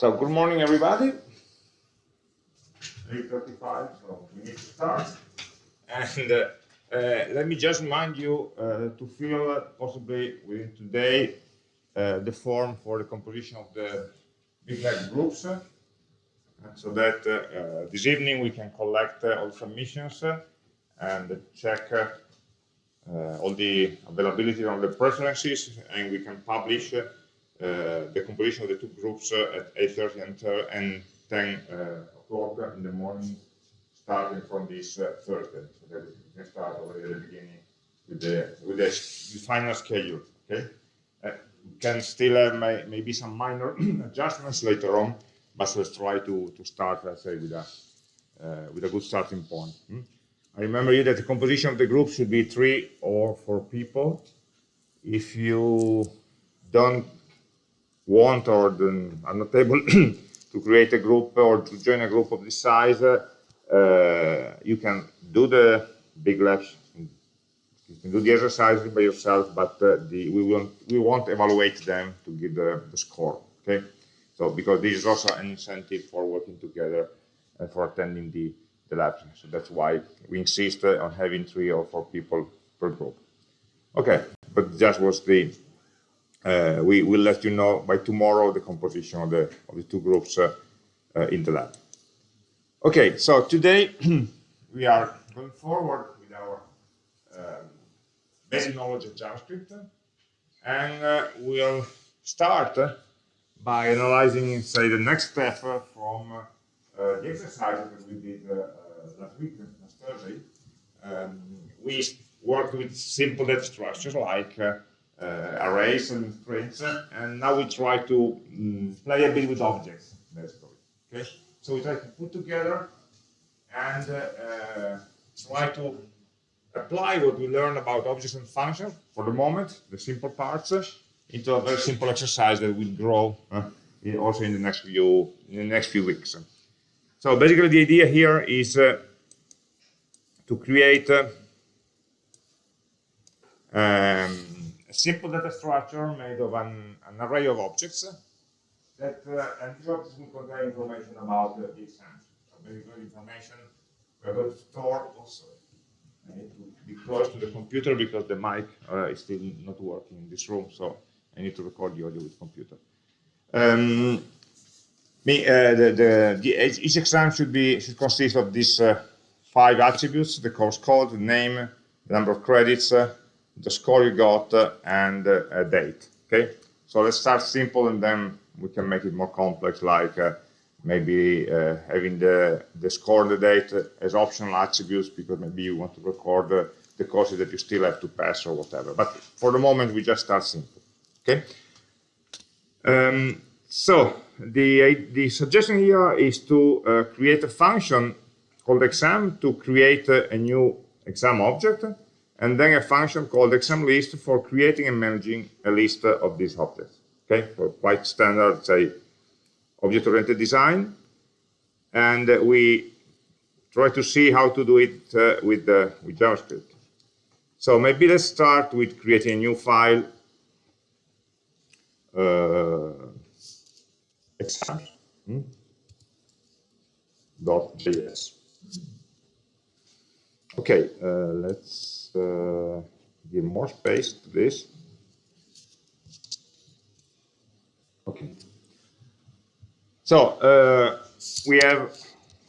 So good morning, everybody. 8.35, so we need to start. And uh, uh, let me just remind you uh, to fill uh, possibly within today uh, the form for the composition of the big lab groups. uh, so that uh, this evening we can collect all submissions and check all the availability of the preferences and we can publish uh, the composition of the two groups uh, at 8.30 and, uh, and 10 o'clock in the morning, starting from this Thursday, so that we can start already at the beginning with the, with the, final schedule, okay? we can still have may, maybe some minor adjustments later on, but let's try to, to start, let's say, with a, uh, with a good starting point. Hmm? I remember you that the composition of the group should be three or four people. If you don't want or are not able to create a group or to join a group of this size, uh, you can do the big labs, you can do the exercises by yourself, but uh, the, we won't we won't evaluate them to give the, the, score. Okay, so because this is also an incentive for working together and for attending the the labs. So that's why we insist on having three or four people per group. Okay, but that was the uh, we will let you know by tomorrow the composition of the, of the two groups uh, uh, in the lab. Okay, so today we are going forward with our um, basic knowledge of JavaScript and uh, we'll start by analyzing, say, the next step from uh, the exercise that we did last week, last Thursday. Um, we worked with simple data structures like uh, arrays and strings, and now we try to um, play a bit with objects, basically. Okay, so we try to put together and uh, uh, try to apply what we learn about objects and functions for the moment, the simple parts, into a very simple exercise that will grow uh, also in the next few in the next few weeks. So basically, the idea here is uh, to create uh, um, a simple data structure made of an, an array of objects that uh, and these objects will contain information about uh, the exams. So very good information we're going to store also. I need to be close to the computer because the mic uh, is still not working in this room, so I need to record the audio with computer. Um, me, uh, the, the, the, each exam should be should consist of these uh, five attributes: the course code, the name, the number of credits, uh, the score you got, uh, and uh, a date. Okay, so let's start simple and then we can make it more complex, like uh, maybe having the, the score and the date as optional attributes because maybe you want to record the courses that you still have to pass or whatever. But for the moment, we just start simple. Okay. Um, so the the suggestion here is to uh, create a function called exam to create a new exam object and then a function called exam list for creating and managing a list of these objects. Okay, for quite standard, say, object-oriented design. And uh, we try to see how to do it uh, with, uh, with JavaScript. So maybe let's start with creating a new file, uh, exam, hmm? .js. Okay, uh, let's uh, give more space to this. Okay. So uh, we have,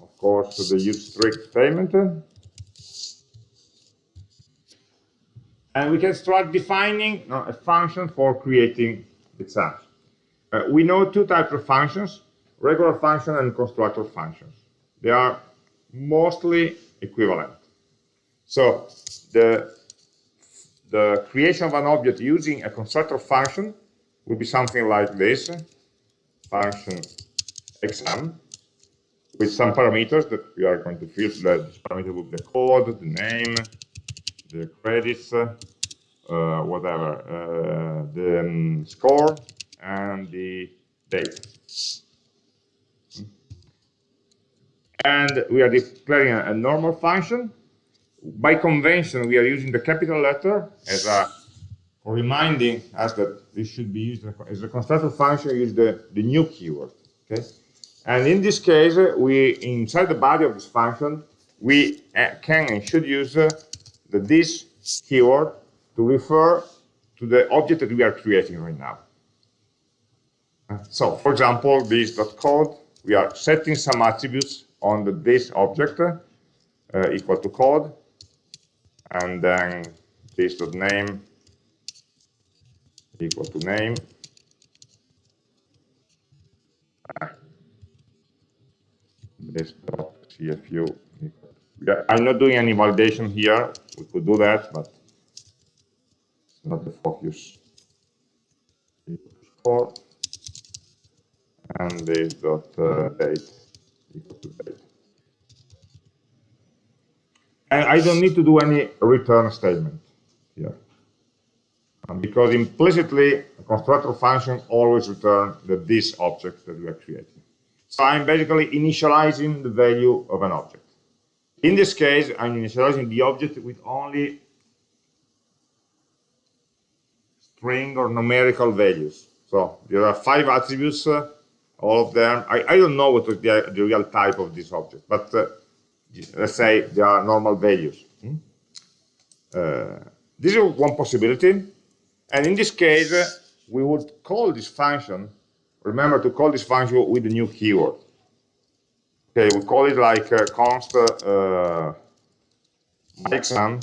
of course, the use strict statement. And we can start defining uh, a function for creating exams. Uh, we know two types of functions, regular function and constructor functions. They are mostly equivalent. So the, the creation of an object using a constructor function will be something like this, function exam, with some parameters that we are going to fill. This parameter will be the code, the name, the credits, uh, whatever, uh, the um, score, and the date. And we are declaring a, a normal function by convention, we are using the capital letter as a reminding us that this should be used as a constructor function, use the, the new keyword. Okay, and in this case, we inside the body of this function, we uh, can and should use uh, the this keyword to refer to the object that we are creating right now. Uh, so, for example, this code, we are setting some attributes on the this object uh, equal to code, and then this dot name equal to name. This dot cfu. I'm not doing any validation here. We could do that, but it's not the focus. And this dot uh, date equal to date. And I don't need to do any return statement here. Um, because implicitly, a constructor function always returns the this object that we are creating. So I'm basically initializing the value of an object. In this case, I'm initializing the object with only string or numerical values. So there are five attributes, uh, all of them. I, I don't know what the, the real type of this object, but uh, let's say they are normal values. Hmm? Uh, this is one possibility. And in this case, uh, we would call this function, remember to call this function with the new keyword. Okay, we call it like uh, const uh, exam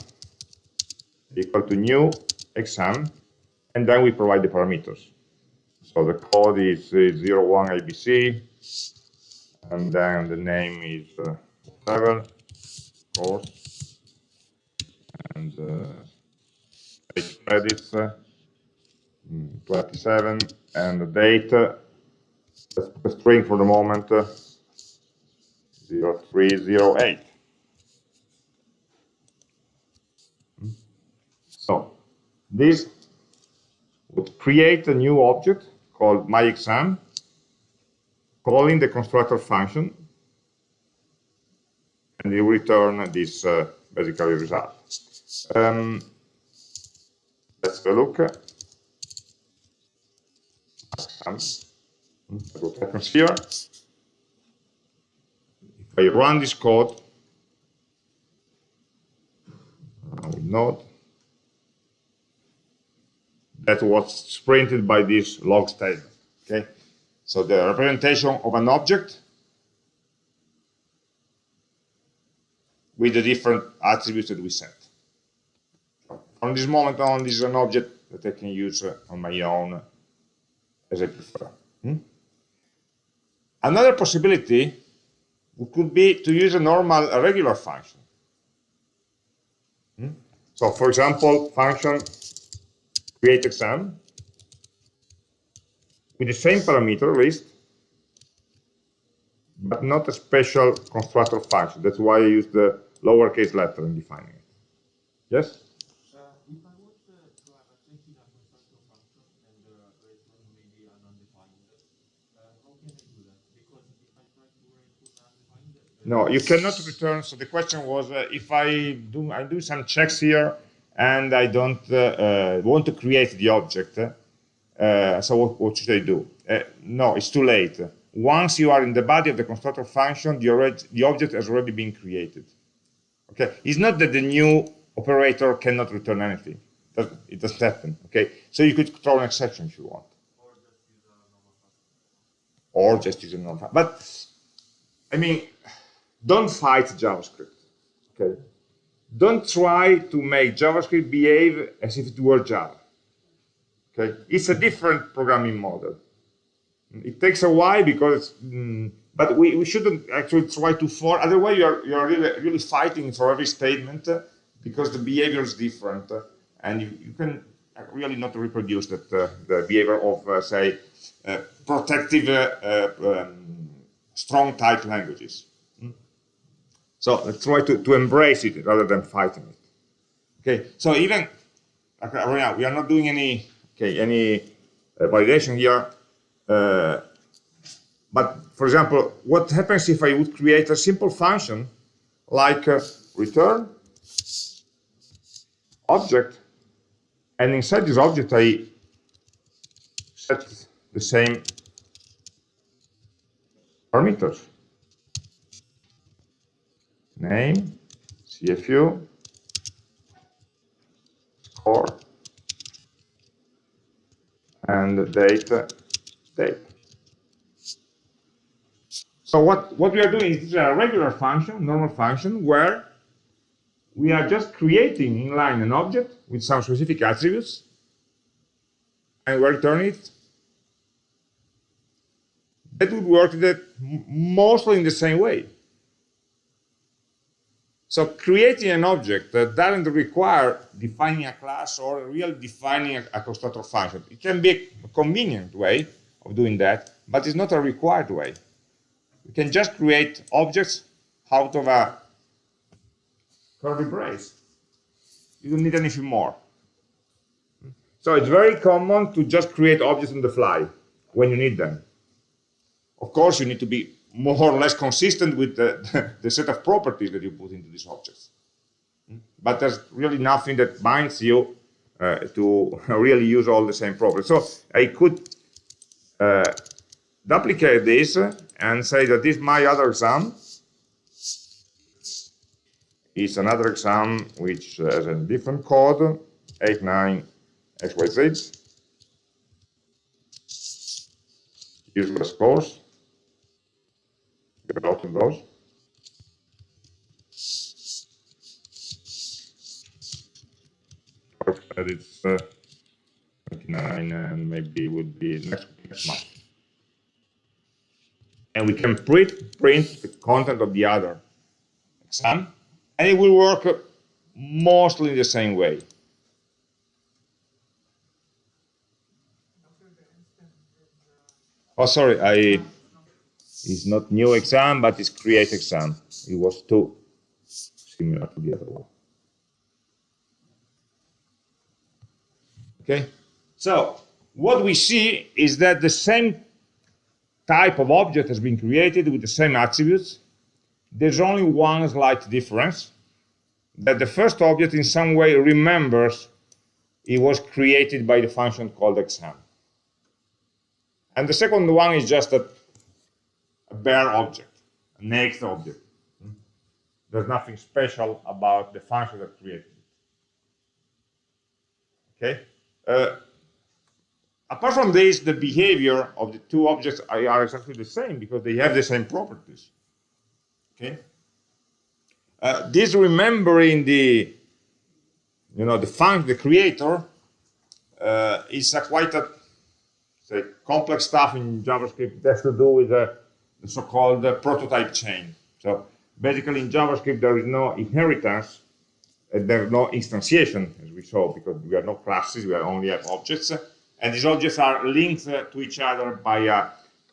equal to new exam, and then we provide the parameters. So the code is, is 01 ABC, and then the name is whatever, course, and uh, credits, uh, 27, and the date, uh, the string for the moment, uh, 0308. So this would create a new object called myExam, calling the constructor function, and will return this uh, basically result. Um, let's have a look. What happens here? If I run this code, I will note that was printed by this log statement. Okay, so the representation of an object with the different attributes that we set. From this moment on, this is an object that I can use uh, on my own as I prefer. Hmm? Another possibility could be to use a normal, a regular function. Hmm? So, for example, function create exam with the same parameter list, but not a special constructor function. That's why I use the lowercase letter in defining it. Yes? Uh, and uh, no, you cannot return. So the question was, uh, if I do, I do some checks here, and I don't uh, uh, want to create the object. Uh, so what, what, should I do? no, it's too late. Once you are in the body of the constructor function, the, the object has already been created. Okay, it's not that the new operator cannot return anything. That, It doesn't happen. Okay, so you could throw an exception if you want, or just use a normal. But I mean, don't fight JavaScript. Okay, don't try to make JavaScript behave as if it were Java. Okay, it's a different programming model. It takes a while because, mm, but we, we shouldn't actually try to force. Otherwise, you're you're really really fighting for every statement uh, because the behavior is different, uh, and you, you can really not reproduce that uh, the behavior of say protective um, strong type languages. So let's try to, to embrace it rather than fighting it. Okay, so even okay, right now we are not doing any okay any uh, validation here. Uh, but for example, what happens if I would create a simple function like return object, and inside this object I set the same parameters. Name, CFU, score, and date, date. So what, what we are doing is a regular function, normal function, where we are just creating inline an object with some specific attributes, and we return it. That would work that mostly in the same way. So creating an object that doesn't require defining a class or really defining a, a constructor function. It can be a convenient way of doing that, but it's not a required way. You can just create objects out of a curly brace. You don't need anything more. So it's very common to just create objects on the fly when you need them. Of course, you need to be more or less consistent with the, the set of properties that you put into these objects. But there's really nothing that binds you uh, to really use all the same properties. So I could uh, duplicate this and say that this my other exam is another exam which has a different code, 89XYZ, useless course, developing those. That it's uh, 29 and maybe would be next, next month and we can print, print the content of the other exam, and it will work mostly in the same way. Oh, sorry, I, it's not new exam, but it's create exam. It was too similar to the other one. Okay, so what we see is that the same type of object has been created with the same attributes. There's only one slight difference, that the first object in some way remembers it was created by the function called exam. And the second one is just a, a bare object, a naked object. There's nothing special about the function that created it. Okay? Uh, apart from this, the behavior of the two objects are exactly the same because they have the same properties. Okay. Uh, this remembering the, you know, the function, the creator, uh, is a quite a say, complex stuff in JavaScript. It has to do with the, the so-called prototype chain. So basically, in JavaScript, there is no inheritance, and there is no instantiation, as we saw, because we have no classes, we only have objects and these objects are linked to each other by a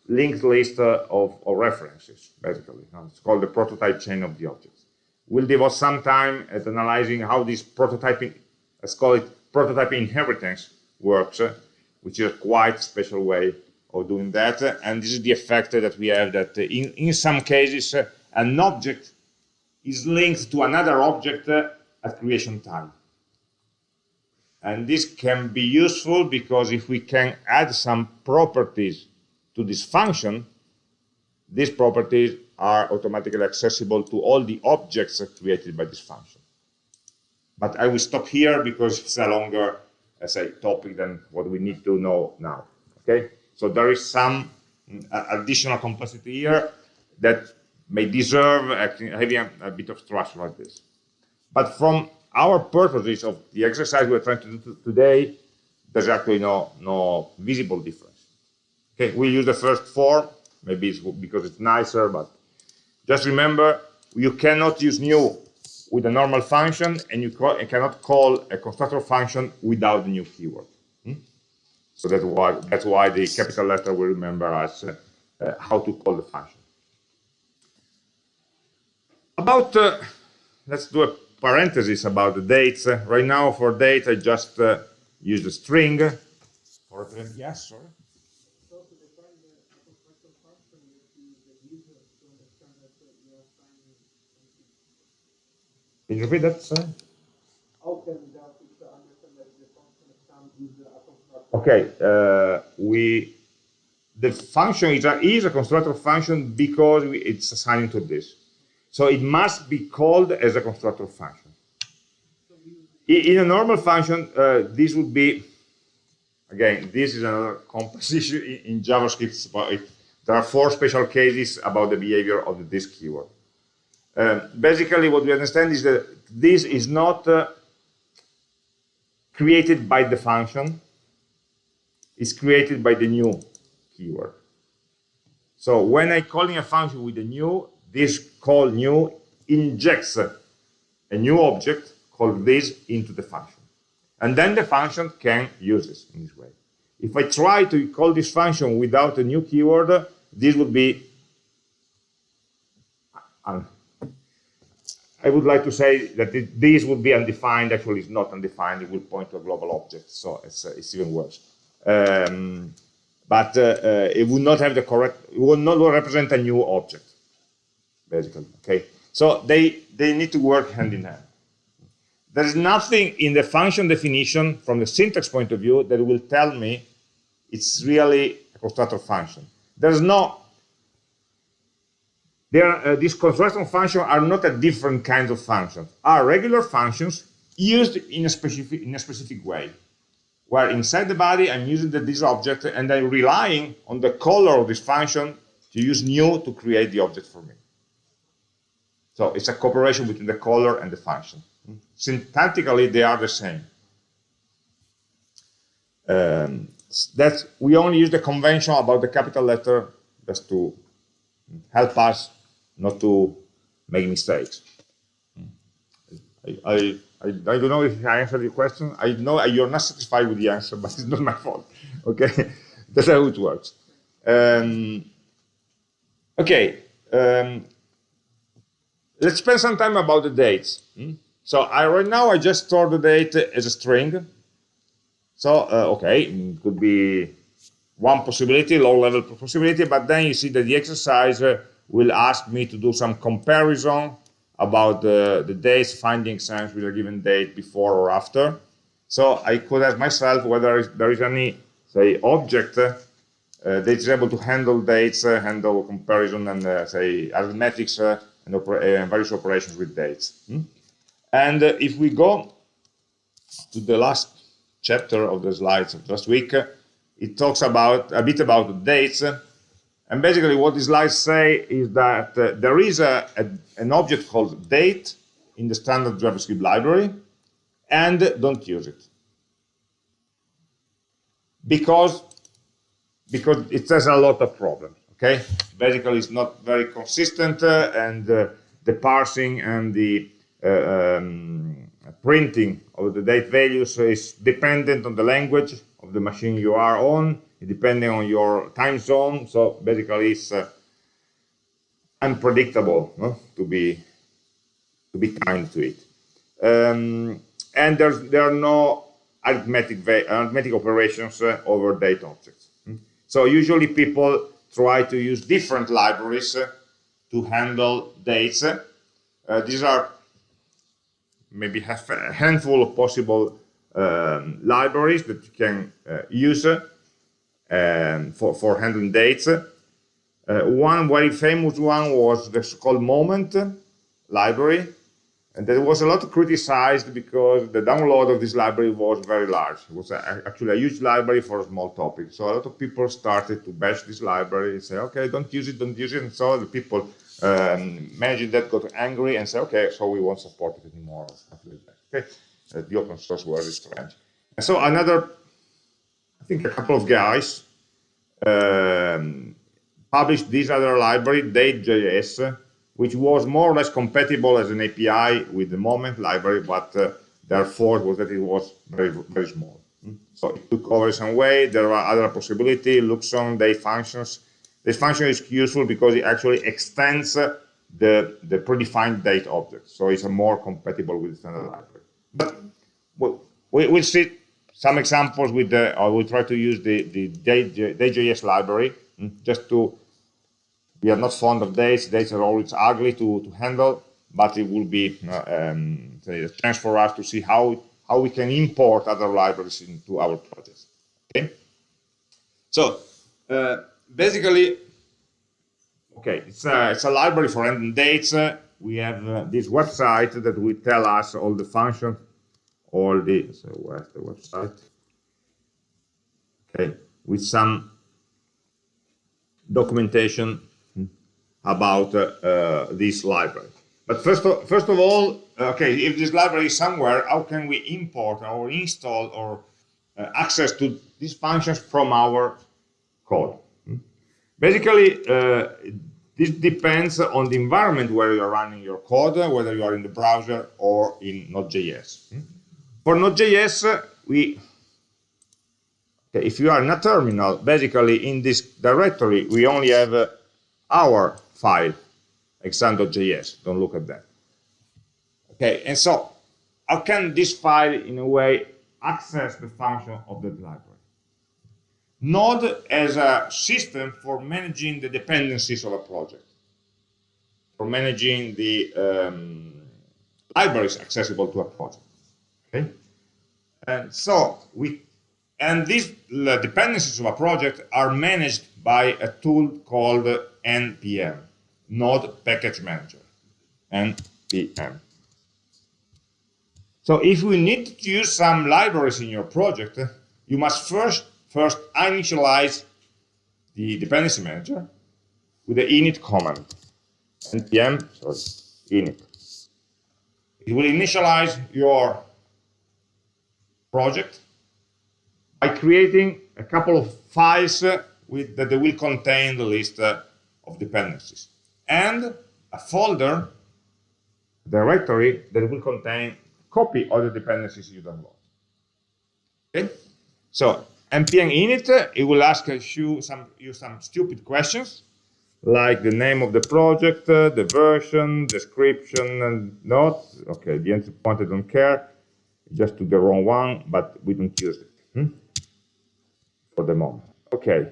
linked list of, of references, basically. It's called the prototype chain of the objects. We'll devote some time at analyzing how this prototyping, let's call it prototype inheritance, works, which is a quite special way of doing that. And this is the effect that we have that in, in some cases, an object is linked to another object at creation time. And this can be useful because if we can add some properties to this function, these properties are automatically accessible to all the objects created by this function. But I will stop here because it's a longer, as a topic than what we need to know now. Okay, so there is some uh, additional complexity here that may deserve having a, a bit of structure like this. But from our purposes of the exercise we're trying to do today, there's actually no, no visible difference. Okay, we use the first four, maybe it's because it's nicer, but just remember, you cannot use new with a normal function, and you, call, you cannot call a constructor function without the new keyword. Hmm? So that's why, that's why the capital letter will remember us uh, uh, how to call the function. About, uh, let's do a parentheses about the dates. right now, for date, I just uh, use a string. Yes, sorry. Can you repeat that, sir? Okay, uh, we the function is a, is a constructor function because we, it's assigned to this. So it must be called as a constructor function. In, a normal function, uh, this would be, again, this is another issue in, JavaScript. But it, there are four special cases about the behavior of the this keyword. Um, basically, what we understand is that this is not uh, created by the function, it's created by the new keyword. So when I calling a function with a new, this call new injects a new object called this into the function. And then the function can use this in this way. If I try to call this function without a new keyword, this would be I would like to say that this would be undefined. Actually, it's not undefined. It will point to a global object, so it's, uh, it's even worse. Um, but uh, uh, it would not have the correct, it would not represent a new object, basically. Okay, so they they need to work hand in hand. There is nothing in the function definition from the syntax point of view that will tell me it's really a constructor function. There's no There, uh, these constructor functions are not a different kind of functions, are regular functions used in a specific in a specific way. Where inside the body I'm using the, this object and I'm relying on the color of this function to use new to create the object for me. So it's a cooperation between the color and the function. Syntactically, they are the same. Um, that we only use the convention about the capital letter just to help us not to make mistakes. I, I, I, I, don't know if I answered your question. I know you're not satisfied with the answer, but it's not my fault. Okay, that's how it works. Um, okay, um, let's spend some time about the dates. Hmm? So I, right now I just store the date as a string. So uh, okay, it could be one possibility, low level possibility, but then you see that the exercise uh, will ask me to do some comparison about the, the dates finding sense with a given date before or after. So I could ask myself whether there is any, say, object uh, that is able to handle dates, uh, handle comparison, and uh, say arithmetics uh, and, uh, various operations with dates. Hmm? And uh, if we go to the last chapter of the slides of last week, it talks about a bit about the dates and basically what these slides say is that uh, there is a, a, an object called date in the standard JavaScript library and don't use it. Because, because it has a lot of problems, okay? Basically it's not very consistent uh, and uh, the parsing and the uh, um, printing of the date values is dependent on the language of the machine you are on depending on your time zone. So basically, it's uh, unpredictable no? to be to be kind to it. Um, and there's there are no arithmetic arithmetic operations uh, over date objects. Hmm? So usually people try to use different libraries uh, to handle dates. Uh, these are maybe have a handful of possible um, libraries that you can uh, use um, for, for handling dates. One very famous one was the so-called Moment library, and that was a lot criticized because the download of this library was very large. It was a, actually a huge library for a small topic. So a lot of people started to bash this library and say, okay, don't use it, don't use it. And so the people um, managing that got angry and say, okay, so we won't support it anymore. Okay, uh, the open source world is strange. And so another I think a couple of guys um, published this other library, Day.js, which was more or less compatible as an API with the Moment library, but uh, their fault was that it was very, very small. So it took over some way. There are other possibilities, Luxon, date functions. This function is useful because it actually extends the, the predefined date object. So it's more compatible with the standard library. But we'll, we'll see some examples with the, I will try to use the, the Day.js library mm, just to, we are not fond of dates, dates are always ugly to, to handle, but it will be uh, um, a chance for us to see how, how we can import other libraries into our projects. Okay? So, uh, basically, okay, it's a, it's a library for random dates. Uh, we have uh, this website that will tell us all the functions, all the, so where's the website? Okay, with some documentation about uh, uh, this library. But first of, first of all, okay, if this library is somewhere, how can we import or install or uh, access to these functions from our code? Hmm? Basically, uh, this depends on the environment where you're running your code, whether you are in the browser or in Node.js. Hmm? For Node.js, we okay, if you are in a terminal, basically in this directory, we only have uh, our file, exam.js. Don't look at that. Okay, and so how can this file, in a way, access the function of the library? Node as a system for managing the dependencies of a project, for managing the um, libraries accessible to a project. Okay, and so we and these dependencies of a project are managed by a tool called npm, Node Package Manager, npm. So if we need to use some libraries in your project, you must first first initialize the dependency manager with the init command. npm, sorry, init. It will initialize your project by creating a couple of files with, that they will contain the list uh, of dependencies and a folder directory that will contain copy of the dependencies you download. Okay, so npm init it will ask you some you some stupid questions like the name of the project, uh, the version, description, and not. Okay, the entry point I don't care, just took the wrong one, but we don't use it hmm? for the moment. Okay,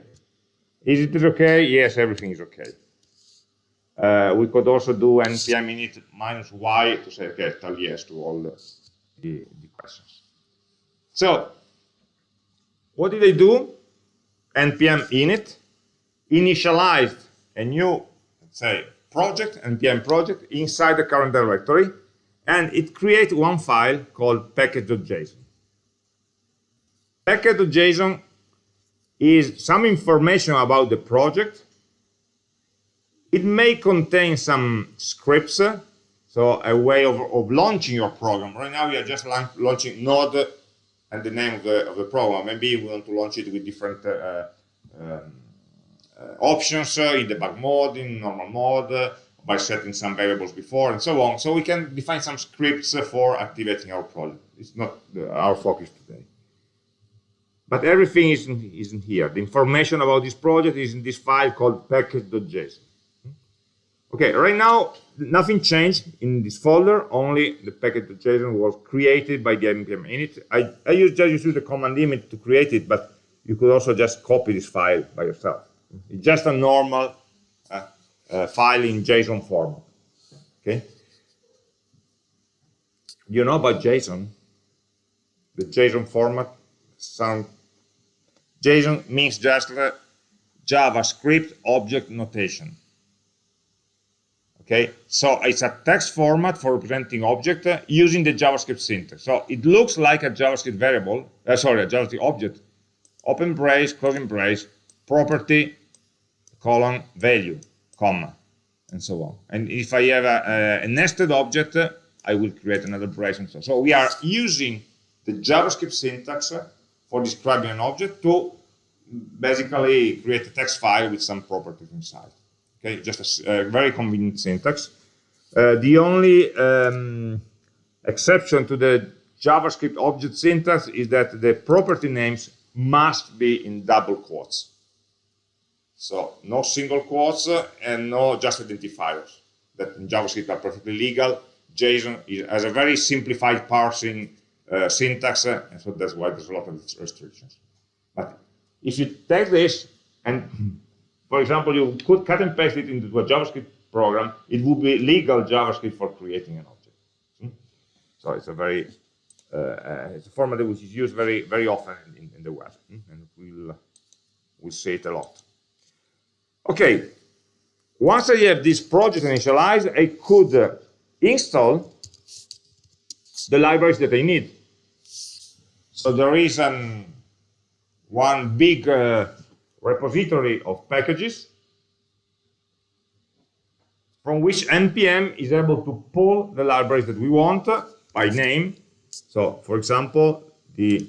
is it okay? Yes, everything is okay. Uh, we could also do npm init minus y to say, okay, tell yes to all the, the, the questions. So, what did I do? npm init initialized a new, let's say, project, npm project, inside the current directory, and it creates one file called package.json. Package.json is some information about the project. It may contain some scripts, so a way of, of launching your program. Right now, are just launching Node and the name of the, of the program. Maybe we want to launch it with different uh, um, uh, options uh, in debug mode, in normal mode, uh, by setting some variables before, and so on. So we can define some scripts for activating our project. It's not our focus today. But everything is in, is in here. The information about this project is in this file called package.json. Okay, right now, nothing changed in this folder, only the package.json was created by the npm init. I, I use, just use the command init to create it, but you could also just copy this file by yourself. It's just a normal uh, uh, file in JSON format. Okay. You know about JSON? The JSON format JSON means just JavaScript object notation. Okay, so it's a text format for representing object uh, using the JavaScript syntax. So it looks like a JavaScript variable, uh, sorry, a JavaScript object. Open brace, closing brace, property, colon, value, comma, and so on. And if I have a, a, nested object, uh, I will create another brace and so on. So we are using the JavaScript syntax for describing an object to basically create a text file with some properties inside. Okay, just a, a very convenient syntax. Uh, the only um, exception to the JavaScript object syntax is that the property names must be in double quotes. So no single quotes and no just identifiers that in JavaScript are perfectly legal. JSON is, has a very simplified parsing uh, syntax, uh, and so that's why there's a lot of restrictions. But if you take this and, for example, you could cut and paste it into a JavaScript program, it would be legal JavaScript for creating an object. Hmm? So it's a very uh, uh, it's a format which is used very very often in, in the web, hmm? and we'll we'll see it a lot. Okay, once I have this project initialized, I could uh, install the libraries that I need. So there is an, one big uh, repository of packages from which npm is able to pull the libraries that we want by name. So, for example, the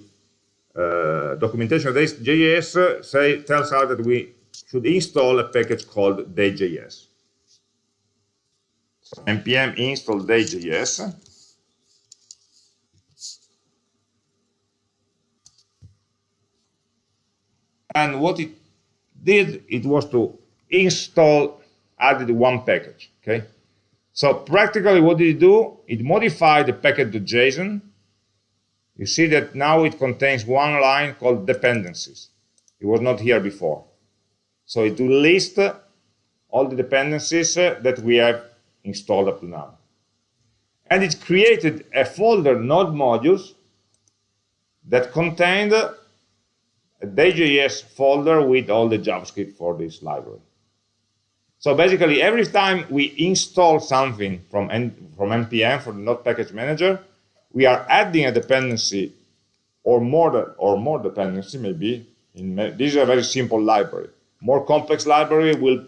uh, documentation of this JS uh, say, tells us that we should install a package called day.js. Npm install day.js. And what it did, it was to install, added one package, okay? So practically what did it do? It modified the package.json. You see that now it contains one line called dependencies. It was not here before. So it will list all the dependencies uh, that we have installed up to now. And it created a folder node modules that contained a day.js folder with all the JavaScript for this library. So basically, every time we install something from, N from NPM, from the Node Package Manager, we are adding a dependency or more, or more dependency, maybe. In, this is a very simple library. More complex library will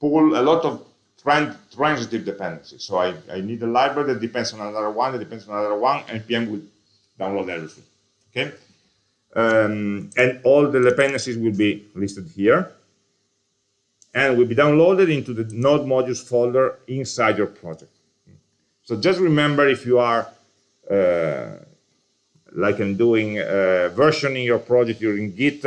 pull a lot of transitive dependencies. So I, I need a library that depends on another one, that depends on another one, NPM will download everything. Okay? Um, and all the dependencies will be listed here and will be downloaded into the node modules folder inside your project. So just remember if you are, uh, like I'm doing, uh, versioning your project using Git,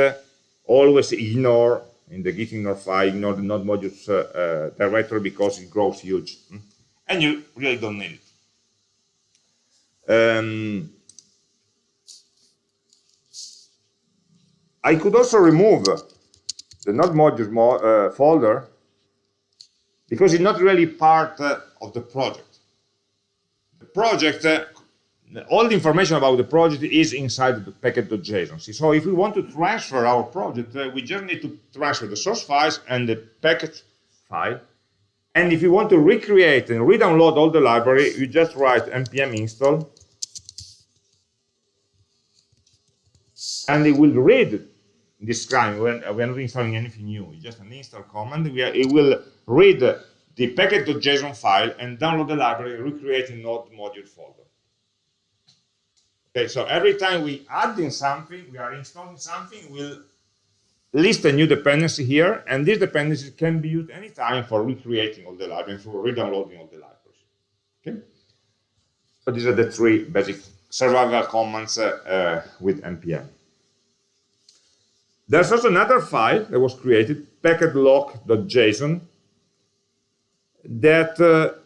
always ignore, in the Git ignore file, ignore the node modules uh, uh, directory because it grows huge. And you really don't need it. Um, I could also remove the node modules mo uh, folder because it's not really part uh, of the project. The project, uh, all the information about the project is inside the package.json. So if we want to transfer our project, uh, we just need to transfer the source files and the package file. And if you want to recreate and re-download all the library, you just write npm install and it will read this time when we're not installing anything new. It's just an install command. We are, it will read the package.json file and download the library recreate a node module folder. Okay so every time we add in something we are installing something we'll list a new dependency here and these dependencies can be used anytime for recreating all the libraries for re-downloading all the libraries. Okay? So these are the three basic survival commands uh, uh, with npm there's also another file that was created, package-lock.json, that uh,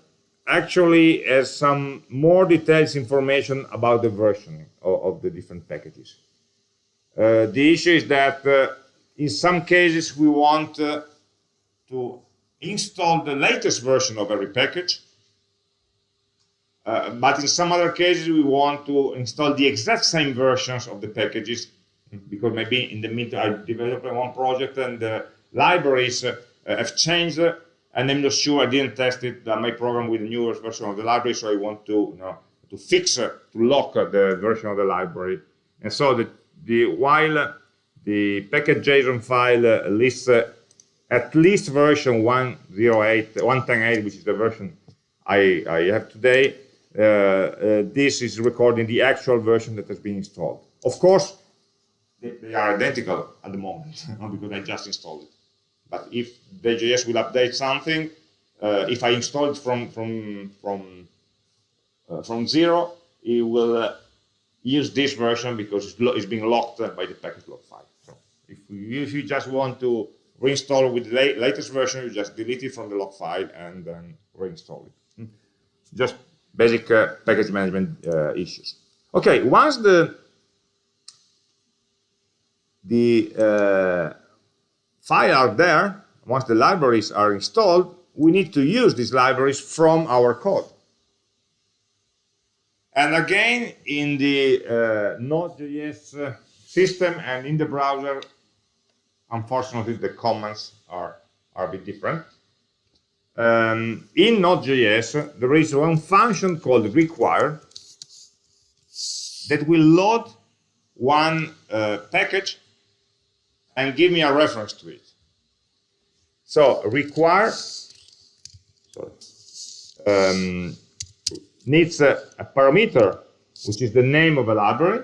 actually has some more details information about the version of, of the different packages. Uh, the issue is that uh, in some cases we want uh, to install the latest version of every package, uh, but in some other cases we want to install the exact same versions of the packages because maybe in the meantime I developed one project and the libraries uh, have changed and I'm not sure I didn't test it uh, my program with the newest version of the library so I want to you know to fix uh, to lock the version of the library. And so the, the while the package.json file lists at least version 108 110.8 which is the version I, I have today uh, uh, this is recording the actual version that has been installed. Of course they, are identical at the moment because I just installed it. But if the JS will update something, uh, if I install it from from from uh, from zero, it will uh, use this version because it's, it's being locked by the package lock file. So if you, if you just want to reinstall with the la latest version, you just delete it from the log file and then reinstall it. Hmm. Just basic uh, package management uh, issues. Okay, once the the uh, file are there, once the libraries are installed, we need to use these libraries from our code. And again, in the uh, Node.js uh, system and in the browser, unfortunately, the comments are, are a bit different. Um, in Node.js, there is one function called require that will load one uh, package and give me a reference to it. So require um, needs a, a parameter, which is the name of a library.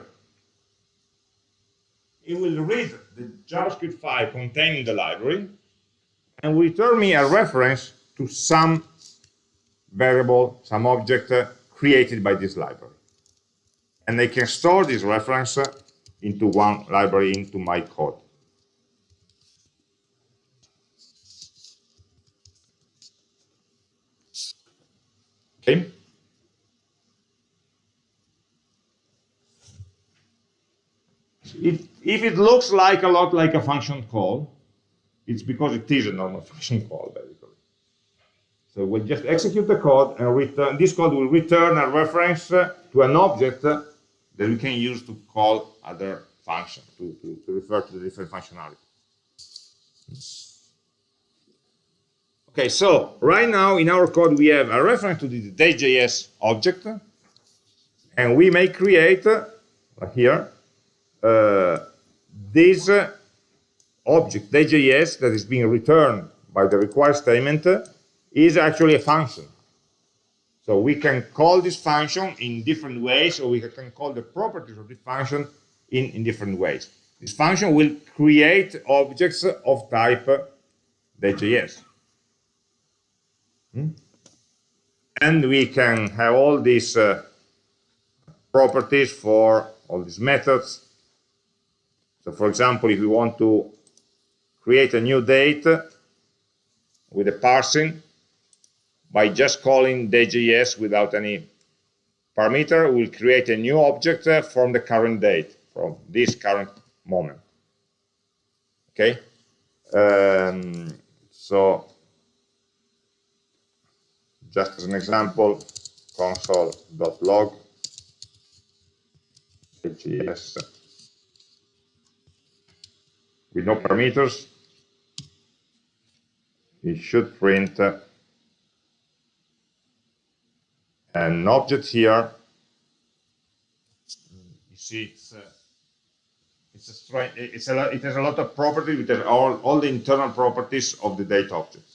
It will read the JavaScript file containing the library and will return me a reference to some variable, some object uh, created by this library. And I can store this reference uh, into one library into my code. Okay. If, if it looks like a lot like a function call, it's because it is a normal function call, basically. So we'll just execute the code and return, this code will return a reference uh, to an object uh, that we can use to call other functions, to, to, to refer to the different functionality. Okay, so right now in our code we have a reference to the Day.js object, and we may create uh, here uh, this uh, object Day.js that is being returned by the require statement is actually a function. So we can call this function in different ways, or we can call the properties of this function in, in different ways. This function will create objects of type Day.js. Hmm? And we can have all these uh, properties for all these methods. So for example, if we want to create a new date with a parsing, by just calling Day.js without any parameter, we'll create a new object uh, from the current date, from this current moment. Okay? Um, so, just as an example, console.log Day.js with no parameters, it should print an object here. You see, it's a, it's a strange, it's a, it has a lot of properties, it has all, all the internal properties of the date object,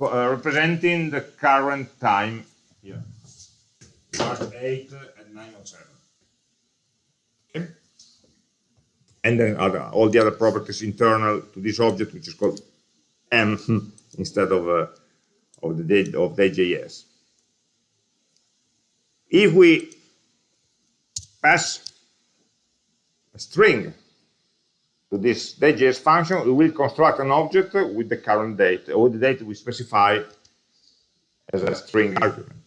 uh, representing the current time here, March 8 at 907. Okay. And then other, all the other properties internal to this object, which is called m instead of uh, of the date of the JS. if we pass a string to this Day.js function, we will construct an object with the current date, or the date we specify as a string argument.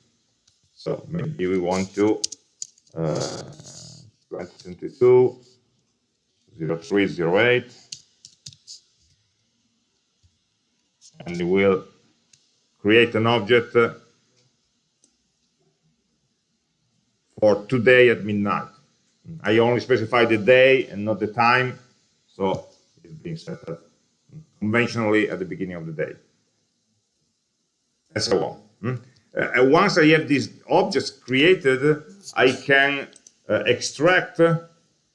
So maybe we want to uh, 2022 0308 and we will create an object for today at midnight. I only specify the day and not the time, so it's being set up conventionally at the beginning of the day. And so on. Hmm? Uh, once I have these objects created, I can uh, extract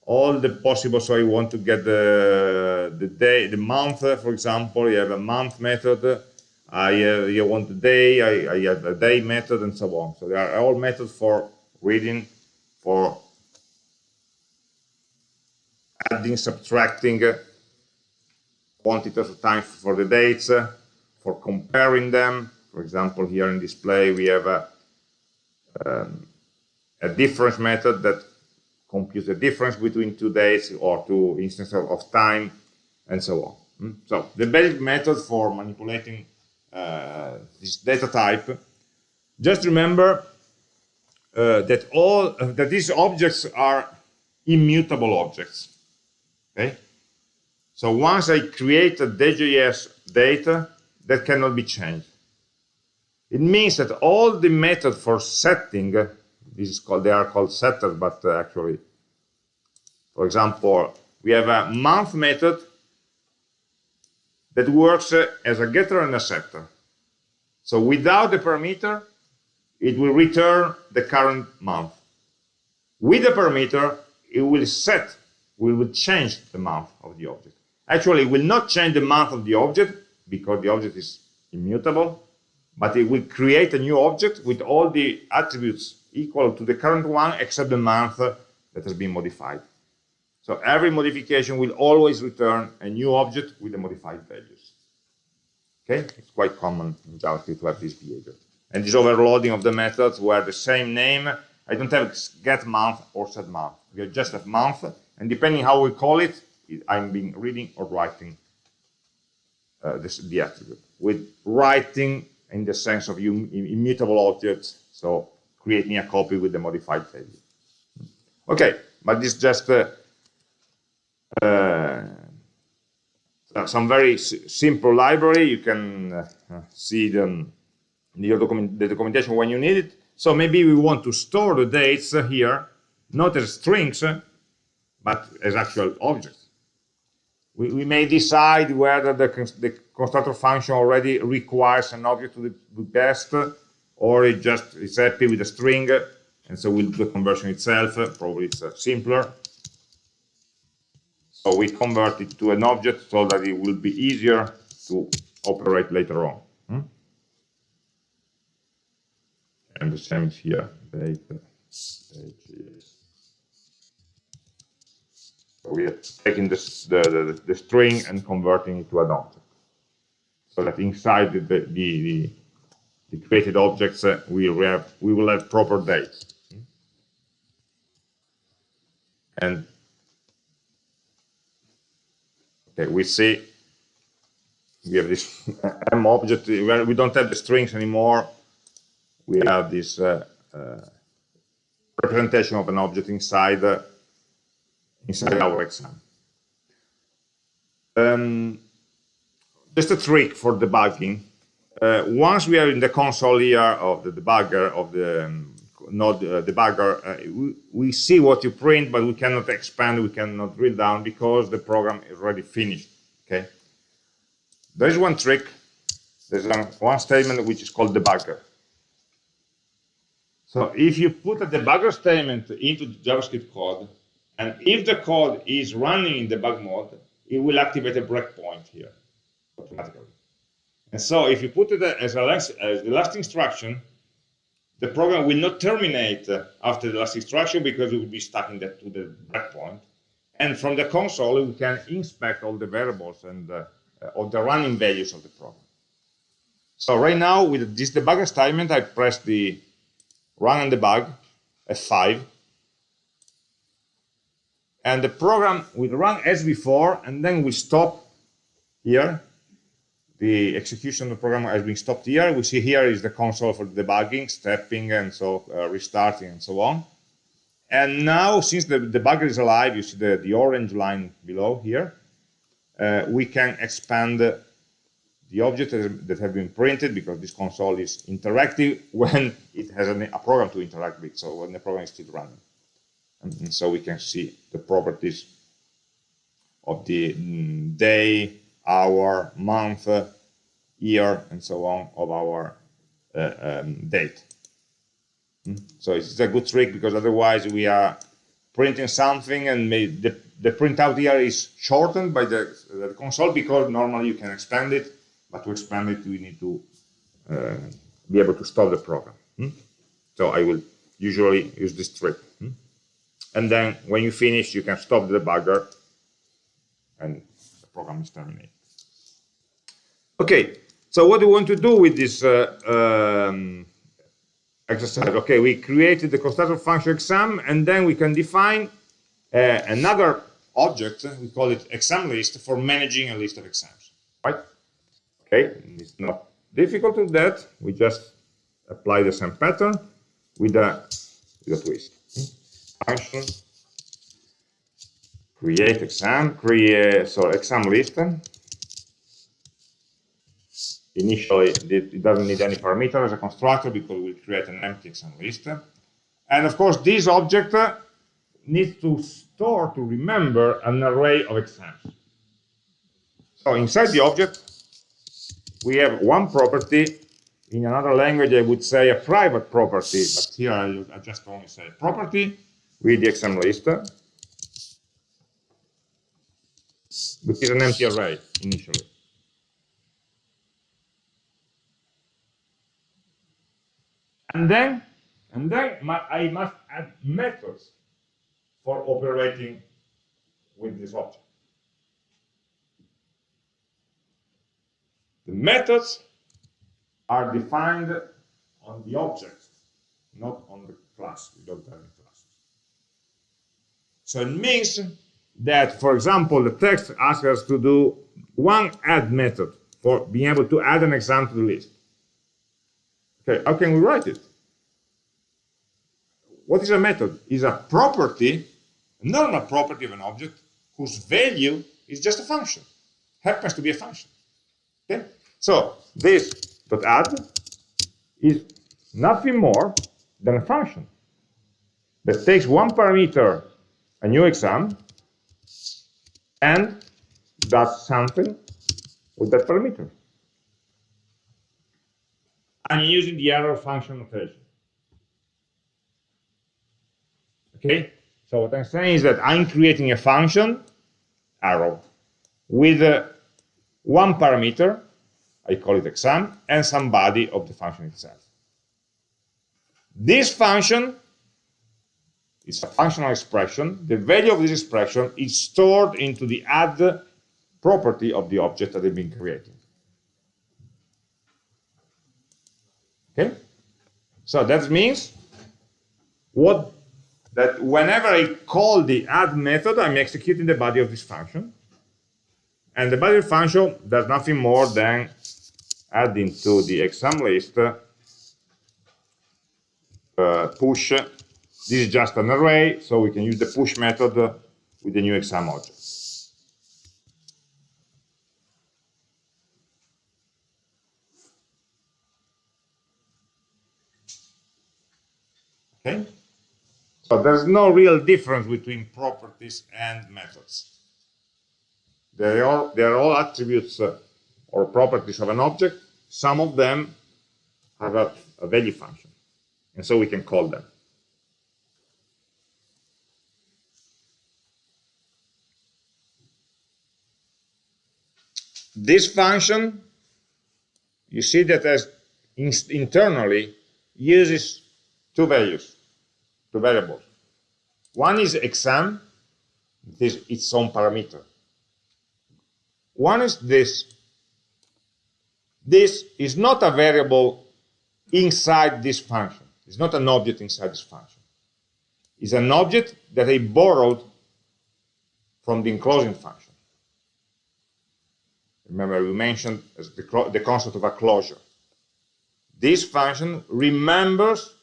all the possible, so I want to get the, the day, the month, for example, you have a month method, I uh, you want the day, I, I have a day method, and so on. So there are all methods for reading for adding, subtracting uh, quantities of time for the dates, uh, for comparing them. For example, here in display, we have a, um, a difference method that computes the difference between two dates or two instances of time, and so on. Hmm? So the basic method for manipulating uh, this data type, just remember uh, that all uh, that these objects are immutable objects. Okay, so once I create a Day.js data, that cannot be changed. It means that all the method for setting, this is called, they are called setters, but uh, actually, for example, we have a month method that works uh, as a getter and a setter. So without the parameter, it will return the current month. With the parameter, it will set, we will change the month of the object. Actually, it will not change the month of the object because the object is immutable, but it will create a new object with all the attributes equal to the current one except the month that has been modified. So every modification will always return a new object with the modified values. Okay, it's quite common in JavaScript to have this behavior. And this overloading of the methods where the same name, I don't have get month or set month. We just have month, and depending how we call it, I'm being reading or writing uh, this, the attribute. With writing in the sense of immutable objects, so creating a copy with the modified value. Okay, but this just uh, uh, some very simple library. You can uh, see them the, document, the documentation when you need it. So maybe we want to store the dates here, not as strings, but as actual objects. We, we may decide whether the, the constructor function already requires an object to be passed, or it just is happy with a string, and so we'll do the conversion itself. Probably it's uh, simpler. So we convert it to an object so that it will be easier to operate later on. Hmm? And the same here, data, We are taking this, the, the, the, string and converting it to an object. So that inside the, the, the, the created objects, uh, we, have, we will have proper dates. And Okay, we see we have this M object we don't have the strings anymore. We have this uh, uh, representation of an object inside uh, inside our exam. Um, just a trick for debugging. Uh, once we are in the console here of the debugger of the um, node uh, debugger, uh, we, we, see what you print, but we cannot expand, we cannot drill down because the program is already finished. Okay. There is one trick. There's one statement which is called debugger. So if you put a debugger statement into JavaScript code, and if the code is running in debug mode, it will activate a breakpoint here automatically. And so if you put it as, a, as the last instruction, the program will not terminate after the last instruction because it will be stuck in the, to the breakpoint. And from the console, we can inspect all the variables and uh, all the running values of the program. So right now, with this debugger statement, I press the run and debug, F5, and the program will run as before, and then we stop here the execution of the program has been stopped here. We see here is the console for debugging, stepping, and so uh, restarting, and so on. And now, since the debugger is alive, you see the, the orange line below here, uh, we can expand the object that have been printed because this console is interactive when it has a program to interact with, so when the program is still running. And, so we can see the properties of the mm, day, hour, month, year, and so on of our uh, um, date. Hmm? So it's a good trick because otherwise we are printing something and the, the printout here is shortened by the, the, console because normally you can expand it, but to expand it we need to uh, be able to stop the program. Hmm? So I will usually use this trick. And then when you finish, you can stop the debugger and the program is terminated. Okay, so what do we want to do with this uh, um, exercise? Okay, we created the constructor function exam, and then we can define uh, another object, we call it exam list, for managing a list of exams, right? Okay, it's not difficult to do that. We just apply the same pattern with a, with a twist. Function create exam, create so exam list initially it doesn't need any parameter as a constructor because we'll create an empty exam list. And of course, this object needs to store, to remember an array of exams. So inside the object, we have one property. In another language, I would say a private property, but here I, I just only say property with the exam list, which is an empty array initially. And then, and then I must add methods for operating with this object. The methods are defined on the object, not on the class. We don't have. So it means that, for example, the text asks us to do one add method for being able to add an exam to the list. Okay, how can we write it? What is a method? Is a property, a normal property of an object whose value is just a function, happens to be a function. Okay? So this dot add is nothing more than a function that takes one parameter, a new exam, and does something with that parameter. I'm using the arrow function notation. Okay? So what I'm saying is that I'm creating a function, arrow, with uh, one parameter, I call it exam, and some body of the function itself. This function is a functional expression. The value of this expression is stored into the add property of the object that has been creating. Okay? So that means what that whenever I call the add method, I'm executing the body of this function. And the body of function does nothing more than adding to the exam list uh, push. This is just an array, so we can use the push method with the new exam object. Okay? So there's no real difference between properties and methods. They are, they are all attributes uh, or properties of an object. Some of them have a, a value function, and so we can call them. This function, you see that as in internally uses two values two variables. One is exam, this its own parameter. One is this. This is not a variable inside this function. It's not an object inside this function. It's an object that I borrowed from the enclosing function. Remember, we mentioned the, the concept of a closure. This function remembers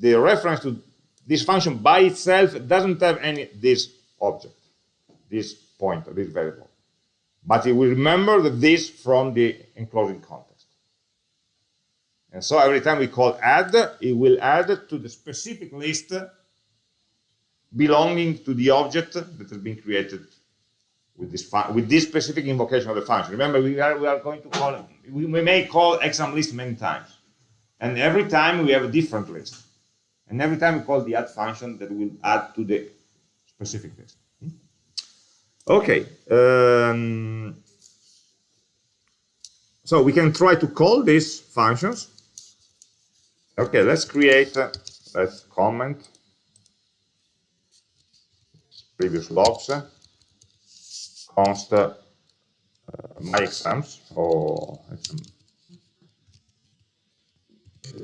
the reference to this function by itself doesn't have any this object, this pointer, this variable. But it will remember this from the enclosing context. And so every time we call add, it will add to the specific list belonging to the object that has been created with this with this specific invocation of the function. Remember, we are we are going to call we, we may call exam list many times, and every time we have a different list. And every time we call the add function, that will add to the specific list. Hmm? Okay. Um, so we can try to call these functions. Okay, let's create, let's comment previous logs, const uh, my exams or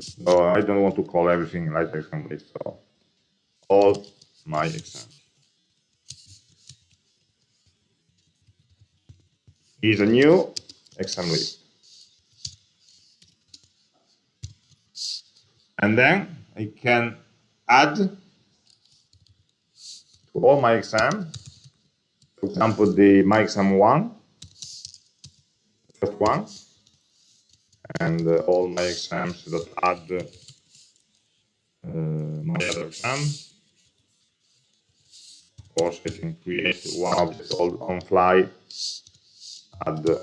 so I don't want to call everything like exam list. So all my exams is a new exam list. And then I can add to all my exam, for example, the my exam one, first one, and uh, all my exams that add uh, my other exam. Of course, I can create one object on fly add uh,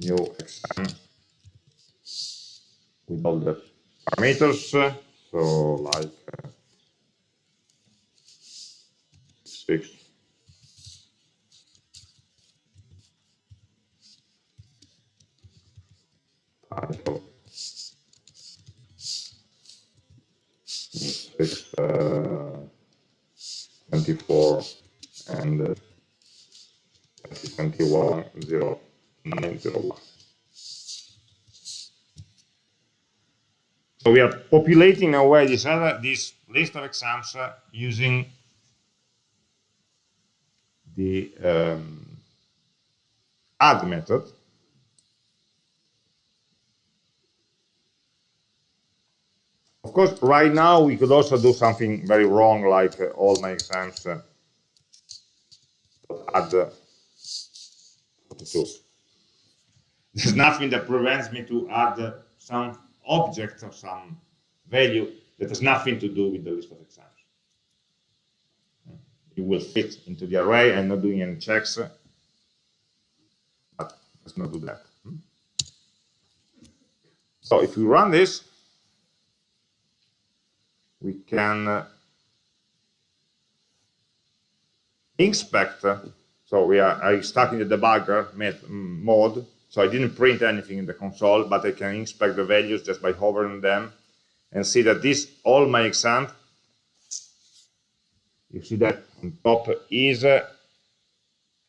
new exam with all the parameters. uh, So like Six, uh, 24 and uh, 2021 0 901. So we are populating away this other this list of exams uh, using the um, add method. Of course, right now we could also do something very wrong, like uh, all my exams uh, add uh, 42. There's nothing that prevents me to add uh, some object or some value that has nothing to do with the list of exams. It will fit into the array. I'm not doing any checks, but let's not do that. Hmm? So if we run this, we can uh, inspect. uh, So we are I stuck in the debugger mm, mode. So I didn't print anything in the console, but I can inspect the values just by hovering them and see that this all my exam. You see that on top is uh,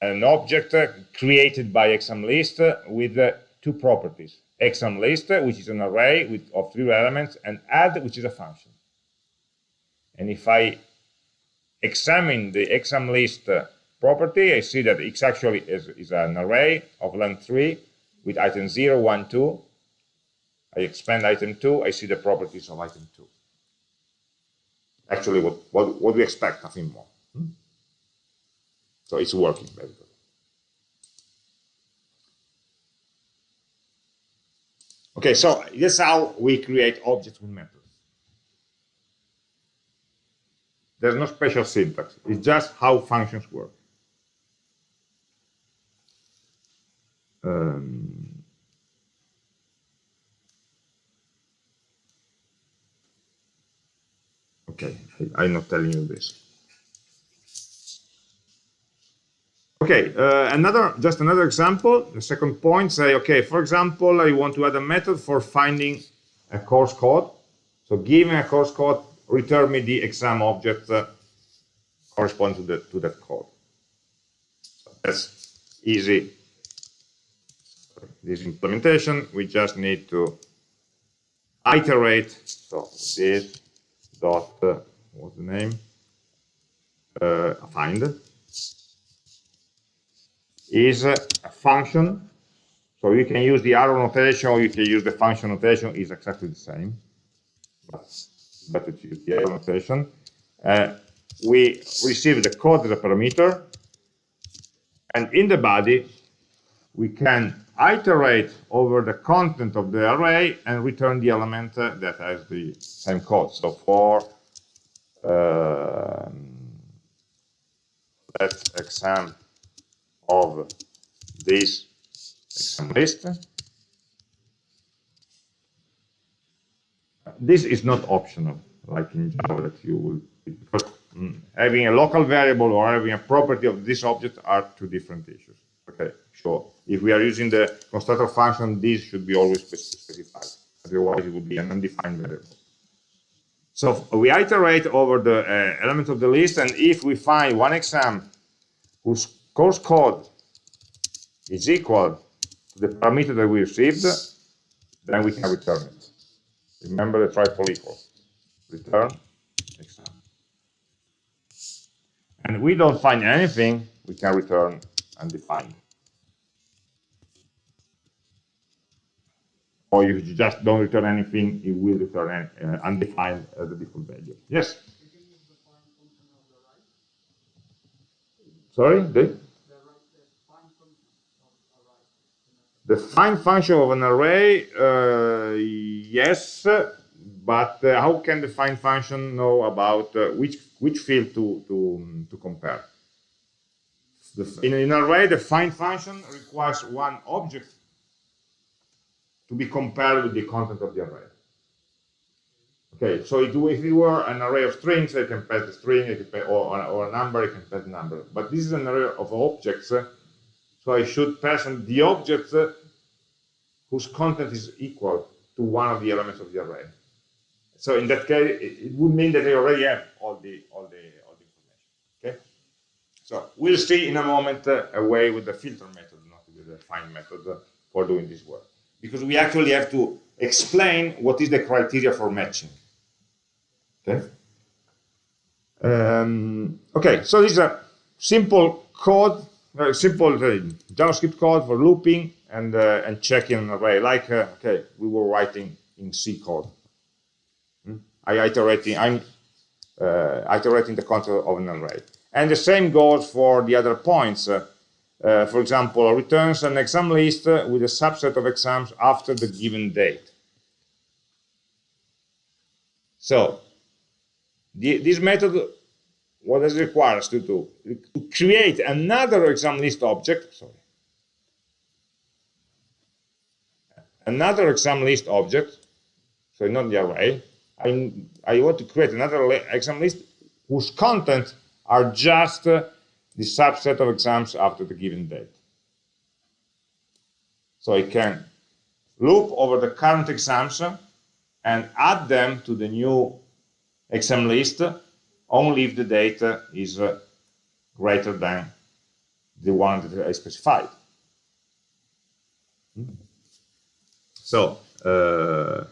an object uh, created by exam list uh, with two properties: exam list, uh, which is an array with of three elements, and add, which is a function. And if I examine the exam list uh, property, I see that it's actually is, is an array of length 3 with item 0, 1, 2. I expand item 2, I see the properties of item 2. Actually, what, what, what we expect, nothing more. Hmm? So it's working good. Okay, so this is how we create objects with methods. There's no special syntax. It's just how functions work. Um, okay, I, I'm not telling you this. Okay, uh, another just another example. The second point, say, okay, for example, I want to add a method for finding a course code. So given a course code, return me the exam object uh, corresponding to, the, to that code. So that's easy. This implementation, we just need to iterate. So this dot, uh, what's the name? Uh, find is a function. So you can use the arrow notation or you can use the function notation, is exactly the same. But better to use the arrow notation. Uh, we receive the code as a parameter, and in the body, we can iterate over the content of the array and return the element uh, that has the same code. So for uh, let exam of this exam list. This is not optional, like in Java that you will, because mm, having a local variable or having a property of this object are two different issues. Okay, sure. If we are using the constructor function, this should be always specified. Otherwise, it would be an undefined variable. So we iterate over the uh, element of the list, and if we find one exam whose course code is equal to the parameter that we received, then we can return it. Remember the triple equal. Return exam. And we don't find anything, we can return undefined. Or if you just don't return anything, it will return uh, undefined as a default value. Yes? Sorry? The? The find function of an array, uh, yes, but uh, how can the find function know about uh, which which field to to to compare? the, in an array, the find function requires one object to be compared with the content of the array. Okay, so it, if it were an array of strings, I can pass the string, I can pass, or, or a number, I can pass the number. But this is an array of objects, uh, so I should pass the objects uh, whose content is equal to one of the elements of the array. So in that case, it, it would mean that I already have all the all the all the information. Okay. So we'll see in a moment uh, a way with the filter method, not with the find method, uh, for doing this work, because we actually have to explain what is the criteria for matching. Okay. Um, okay. So this is a simple code, uh, simple uh, JavaScript code for looping and uh, and checking an array, like uh, okay, we were writing in C code. Hmm? I iterating, I'm uh, iterating the content of an array. And the same goes for the other points. Uh, for example, returns an exam list with a subset of exams after the given date. So, the, this method, what does it require us to do? To create another exam list object, sorry, another exam list object, so not the array, I, I want to create another exam list whose content are just uh, the subset of exams after the given date. So I can loop over the current exams and add them to the new exam list only if the data is uh, greater than the one that I specified. Hmm. So, uh,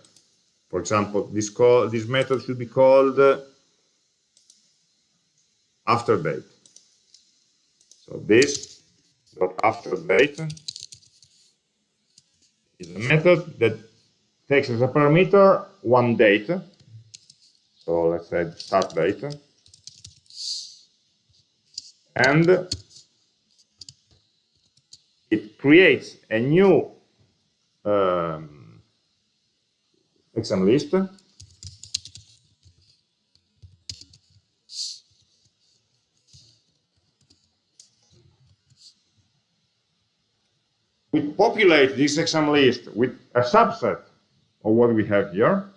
for example, this call, this method should be called uh, after date. So this dot after date is a method that takes as a parameter one date. So let's say start date. And it creates a new um, exam list we populate this exam list with a subset of what we have here.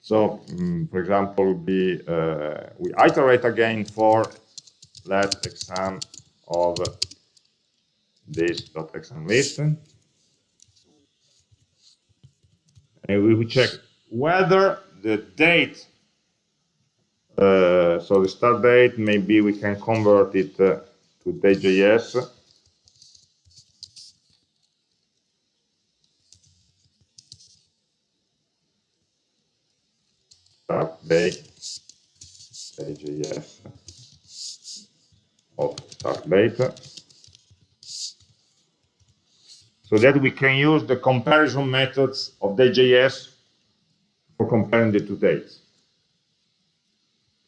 So, um, for example, be, uh, we iterate again for let exam of this dot exam list. And we check whether the date, uh, so the start date, maybe we can convert it uh, to Day.js day JS of start date. so that we can use the comparison methods of the JS for comparing the two dates.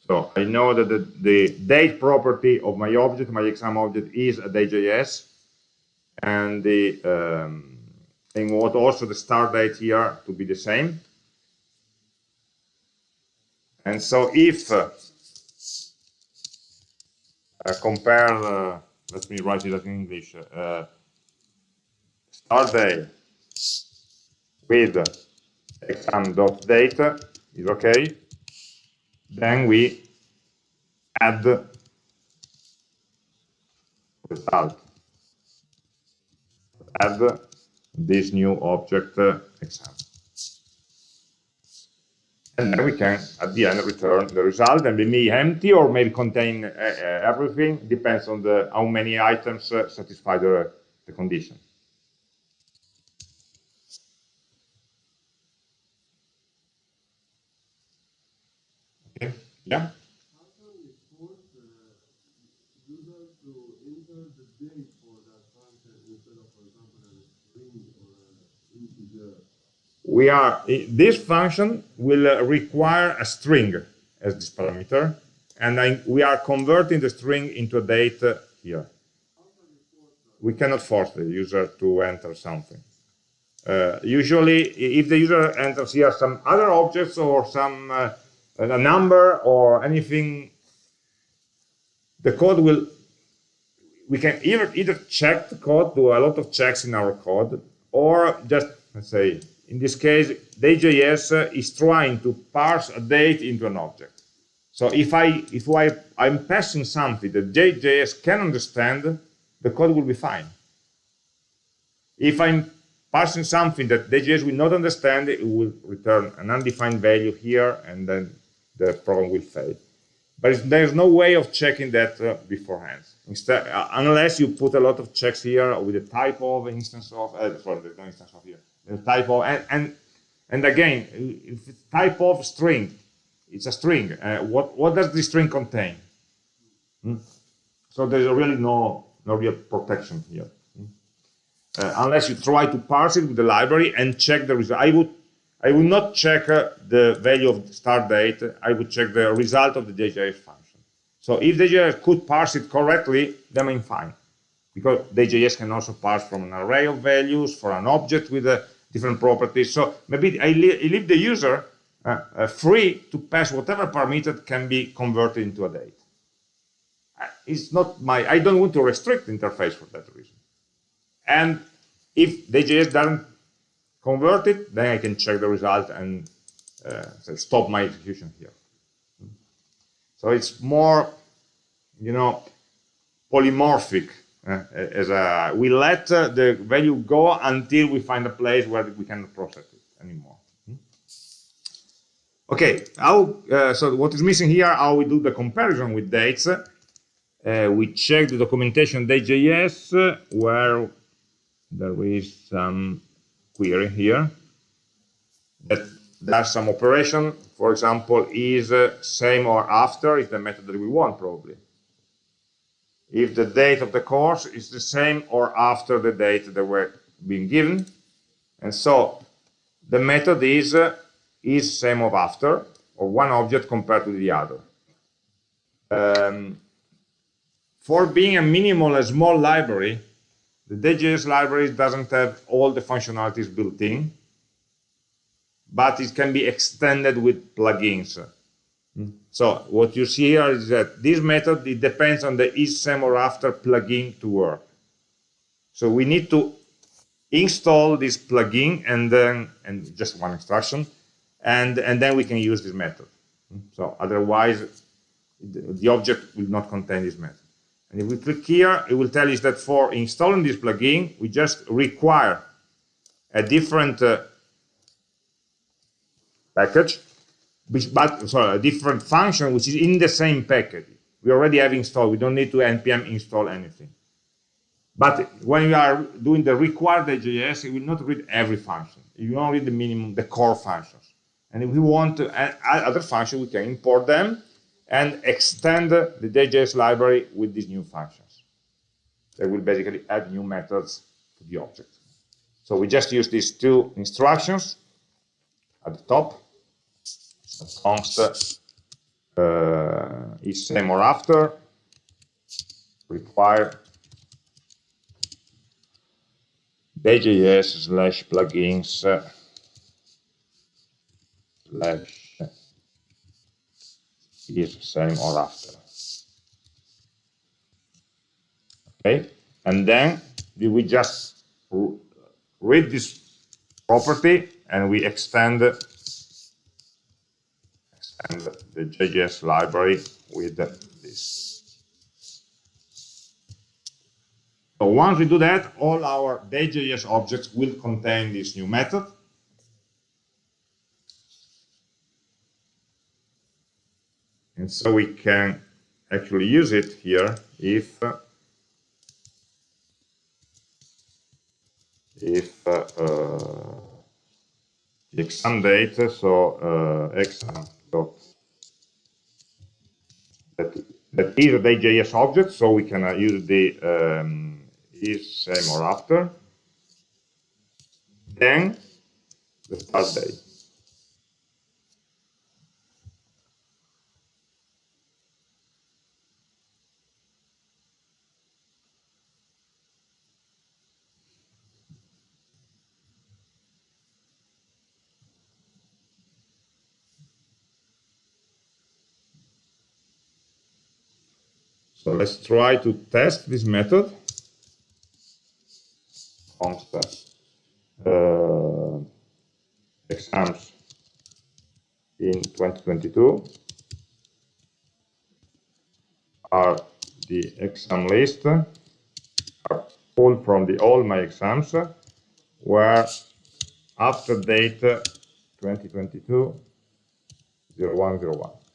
So I know that the, the date property of my object, my exam object, is a day.js, and the um, and what also the start date here to be the same. And so if uh, I compare, uh, let me write it in English, uh, start day with exam.date is okay, then we add result, add this new object uh, exam and then we can at the end return the result. And maybe empty or maybe contain uh, uh, everything. Depends on the how many items uh, satisfy the, the condition. Okay. Yeah we are this function will uh, require a string as this parameter and I, we are converting the string into a date here. We cannot force the user to enter something. Uh, usually if the user enters here some other objects or some uh, a number or anything the code will we can either either check the code, do a lot of checks in our code, or just let's say in this case, Day.js is trying to parse a date into an object. So if I if I I'm passing something that Day.js can understand, the code will be fine. If I'm passing something that Day.js will not understand, it will return an undefined value here, and then the program will fail. But there's no way of checking that uh, beforehand. Instead, uh, unless you put a lot of checks here with the type of instance of, uh, sorry, there's no instance of here, type of, and, and, and again, type of string, it's a string. Uh, what, what does the string contain? Hmm? So there's really no, no real protection here. Hmm? Uh, unless you try to parse it with the library and check the result. I would I would not check uh, the value of the start date. I would check the result of the Day.js function. So if Day.js could parse it correctly, then I'm fine. Because Day.js can also parse from an array of values for an object with uh, different properties. So maybe I, leave the user uh, uh, free to pass whatever parameter can be converted into a date. Uh, it's not my, I don't want to restrict the interface for that reason. And if Day.js doesn't convert it, then I can check the result and uh, stop my execution here. So it's more, you know, polymorphic. Uh, as a, we let uh, the value go until we find a place where we cannot process it anymore. Okay, how, uh, so what is missing here, how we do the comparison with dates. Uh, we check the documentation Day.js uh, where there is some query here that does some operation. For example, is same or after is the method that we want probably. If the date of the course is the same or after the date that we're being given. And so the method is uh, is same of after or one object compared to the other. Um, for being a minimal, a small library, the Day.js library doesn't have all the functionalities built in, but it can be extended with plugins. So what you see here is that this method, it depends on the is same or after plugin to work. So we need to install this plugin and then, and just one instruction, and, and then we can use this method. So otherwise, the, object will not contain this method. And if we click here, it will tell us that for installing this plugin, we just require a different uh, package, but sorry, a different function which is in the same package. We already have installed. We don't need to npm install anything. But when we are doing the required JS, it will not read every function. Will only read the minimum, the core functions. And if we want to add other functions, we can import them and extend the Day.js library with these new functions. They will basically add new methods to the object. So we just use these two instructions at the top. Const uh, is same or after require Day.js slash plugins slash is same or after. Okay, and then we just read this property and we extend extend the JS library with this. So once we do that, all our Day.js objects will contain this new method And so we can actually use it here if if uh, uh, exam date, so uh, exam dot that that is a Day.js object, so we can uh, use the um, is same or after. Then the start date. So let's try to test this method. const uh, exams in 2022 are the exam list pulled from the all my exams where after date 2022 0101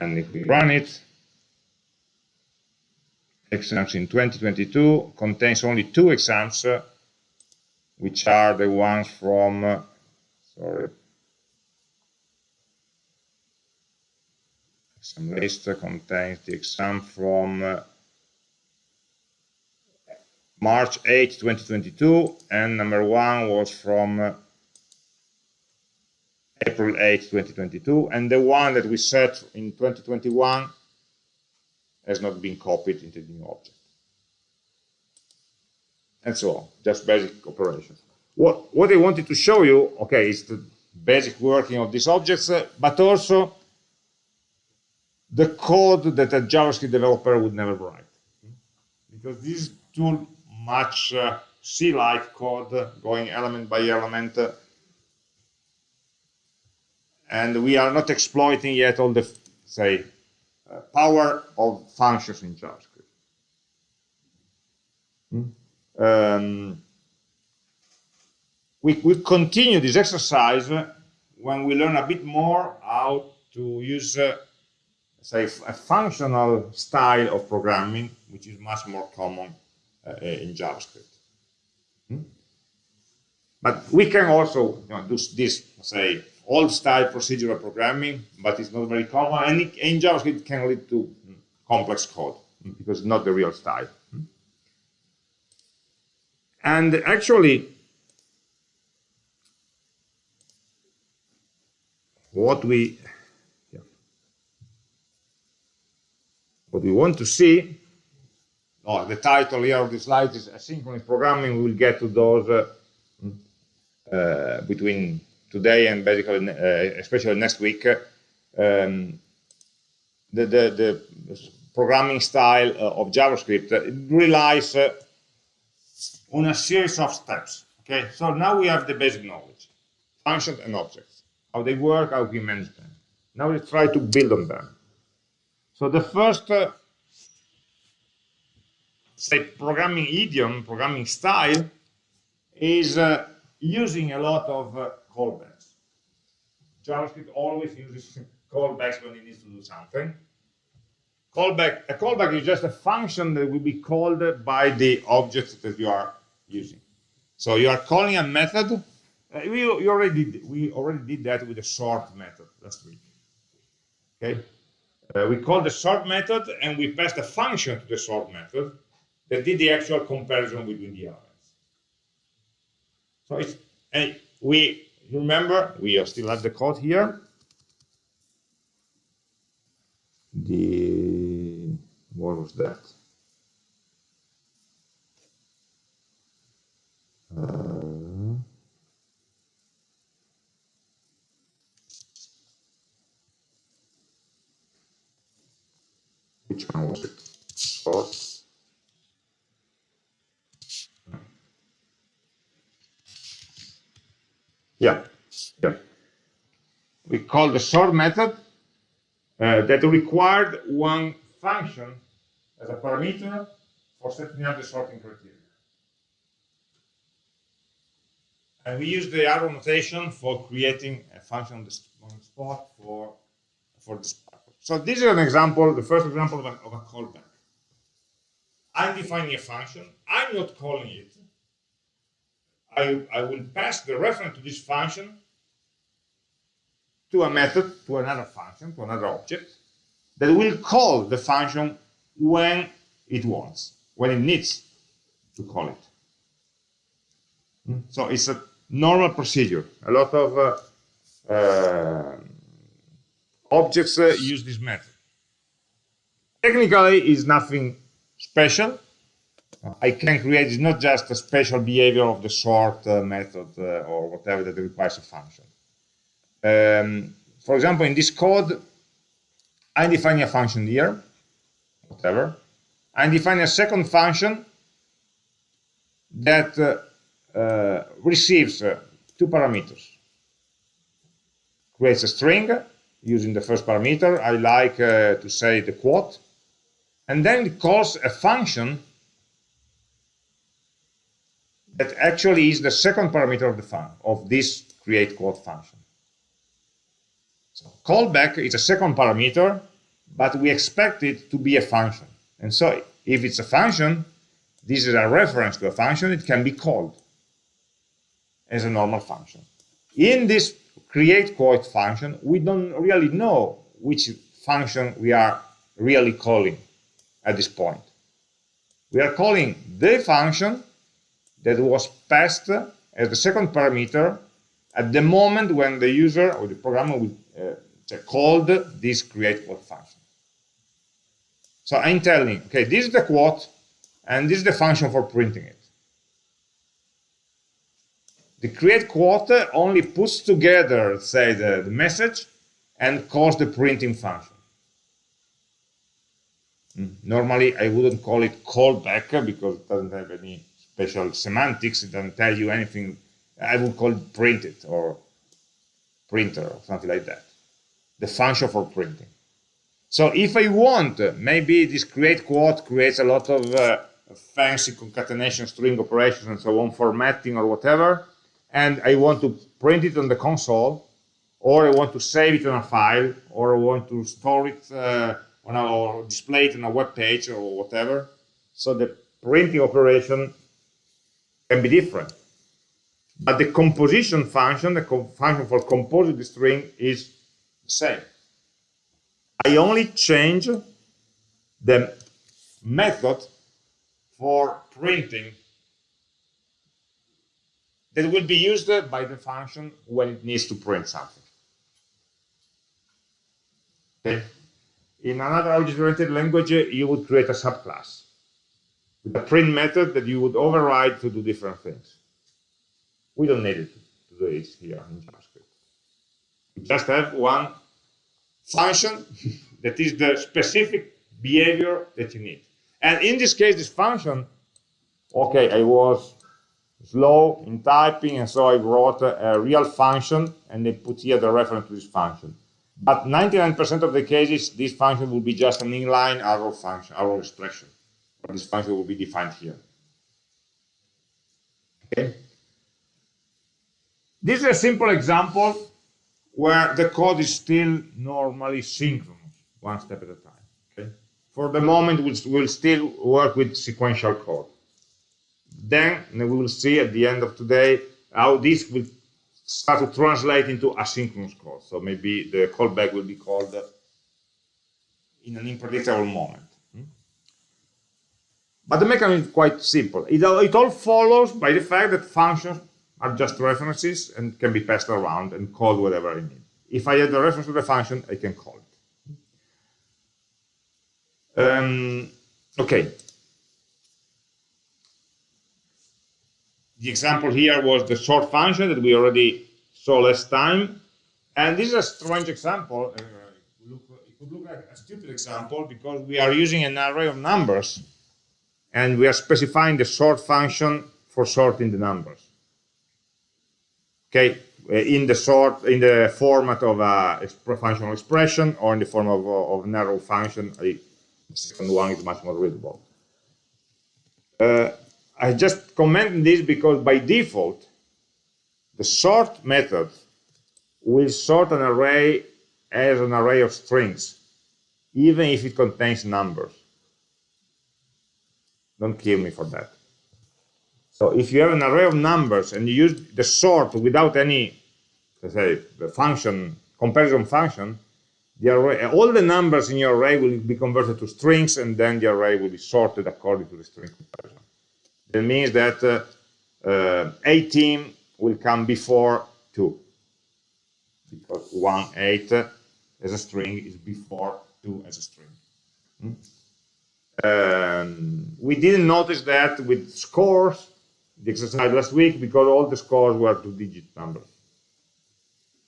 and if we run it exams in 2022 contains only two exams uh, which are the ones from uh, sorry. Exam list contains the exam from uh, March 8 2022 and number one was from uh, April 8 2022 and the one that we set in 2021 has not been copied into the new object. And so on, just basic operations. What, what I wanted to show you, okay, is the basic working of these objects, uh, but also the code that a JavaScript developer would never write. Because this is too much uh, C-like code going element by element, uh, and we are not exploiting yet all the, say, uh, power of functions in JavaScript. Hmm? Um, we, we continue this exercise when we learn a bit more how to use, uh, say, a functional style of programming, which is much more common uh, in JavaScript. Hmm? But we can also you know, do this, say, old style procedural programming, but it's not very common. And in JavaScript, can lead to complex code because it's not the real style. And actually, what we yeah, what we want to see, oh, the title here of the slide is asynchronous programming. We will get to those uh, uh, between today and basically, uh, especially next week, um, the, the, the, programming style uh, of JavaScript relies uh, on a series of steps. Okay, so now we have the basic knowledge, functions and objects, how they work, how we manage them. Now we try to build on them. So the first, uh, say, programming idiom, programming style, is uh, using a lot of uh, callbacks. JavaScript always uses callbacks when it needs to do something. Callback, a callback is just a function that will be called by the object that you are using. So you are calling a method. Uh, we, we, already did, we already did that with the sort method last week. Okay, uh, we called the sort method and we passed a function to the sort method that did the actual comparison between the elements. So it's and we remember we are still have the code here. The what was that? Uh, which one was it? Sort. Yeah, yeah. We call the sort method uh, that required one function as a parameter for setting up the sorting criteria. And we use the arrow notation for creating a function on the, spot for, for this. So this is an example, the first example of a, of a callback. I'm defining a function. I'm not calling it. I, I will pass the reference to this function to a method, to another function, to another object, that will call the function when it wants, when it needs to call it. Hmm? So it's a normal procedure. A lot of uh, uh, objects uh, use this method. Technically, it's nothing special. I can create not just a special behavior of the sort uh, method uh, or whatever that requires a function. um, for example, in this code, I'm defining a function here, whatever. I'm defining a second function that uh, uh, receives uh, two parameters. Creates a string using the first parameter. I like uh, to say the quote. And then it calls a function that actually is the second parameter of the fun of this create quote function. So callback is a second parameter, but we expect it to be a function. And so if it's a function, this is a reference to a function, it can be called as a normal function. In this create quote function, we don't really know which function we are really calling at this point. We are calling the function that was passed as the second parameter at the moment when the user or the programmer will, uh, called this create quote function. So I'm telling, okay, this is the quote, and this is the function for printing it. The create quote only puts together, say, the, the message and calls the printing function. Hmm. Normally, I wouldn't call it callback because it doesn't have any special semantics. It doesn't tell you anything. I would call print it printed or printer or something like that. The function for printing. So if I want, maybe this create quote creates a lot of uh, fancy concatenation string operations and so on, formatting or whatever, and I want to print it on the console, or I want to save it on a file, or I want to store it uh, on a, or display it on a web page or whatever. So the printing operation can be different. But the composition function, the function for composing the string is the same. I only change the method for printing that will be used by the function when it needs to print something. Okay. In another object-oriented language, you would create a subclass with a print method that you would override to do different things. We don't need it to do it here in JavaScript. We just have one function that is the specific behavior that you need. And in this case, this function, okay, I was slow in typing, and so I wrote a, a real function, and they put here the reference to this function. But 99% of the cases, this function will be just an inline arrow function, arrow expression. This function will be defined here. Okay. This is a simple example where the code is still normally synchronous, one step at a time. Okay. For the moment, we'll, we'll still work with sequential code. Then we will see at the end of today how this will start to translate into asynchronous code. So maybe the callback will be called in an unpredictable moment. But the mechanism is quite simple. It, it all follows by the fact that functions are just references and can be passed around and called whatever I need. If I add the reference to the function, I can call it. Um, okay. The example here was the sort function that we already saw last time. And this is a strange example. Uh, look, it could look like a stupid example because we are using an array of numbers and we are specifying the sort function for sorting the numbers. Okay, uh, in the sort in the format of a functional expression or in the form of, of an arrow function. The second one is much more readable. Uh, I just comment this because by default, the sort method will sort an array as an array of strings, even if it contains numbers. Don't kill me for that. So if you have an array of numbers and you use the sort without any, let's say, the function, comparison function, the array, all the numbers in your array will be converted to strings and then the array will be sorted according to the string comparison. That means that uh, uh, 18 will come before 2 because 1, 8 as a string is before 2 as a string. Hmm? Um, we didn't notice that with scores, the exercise last week, because all the scores were two-digit numbers.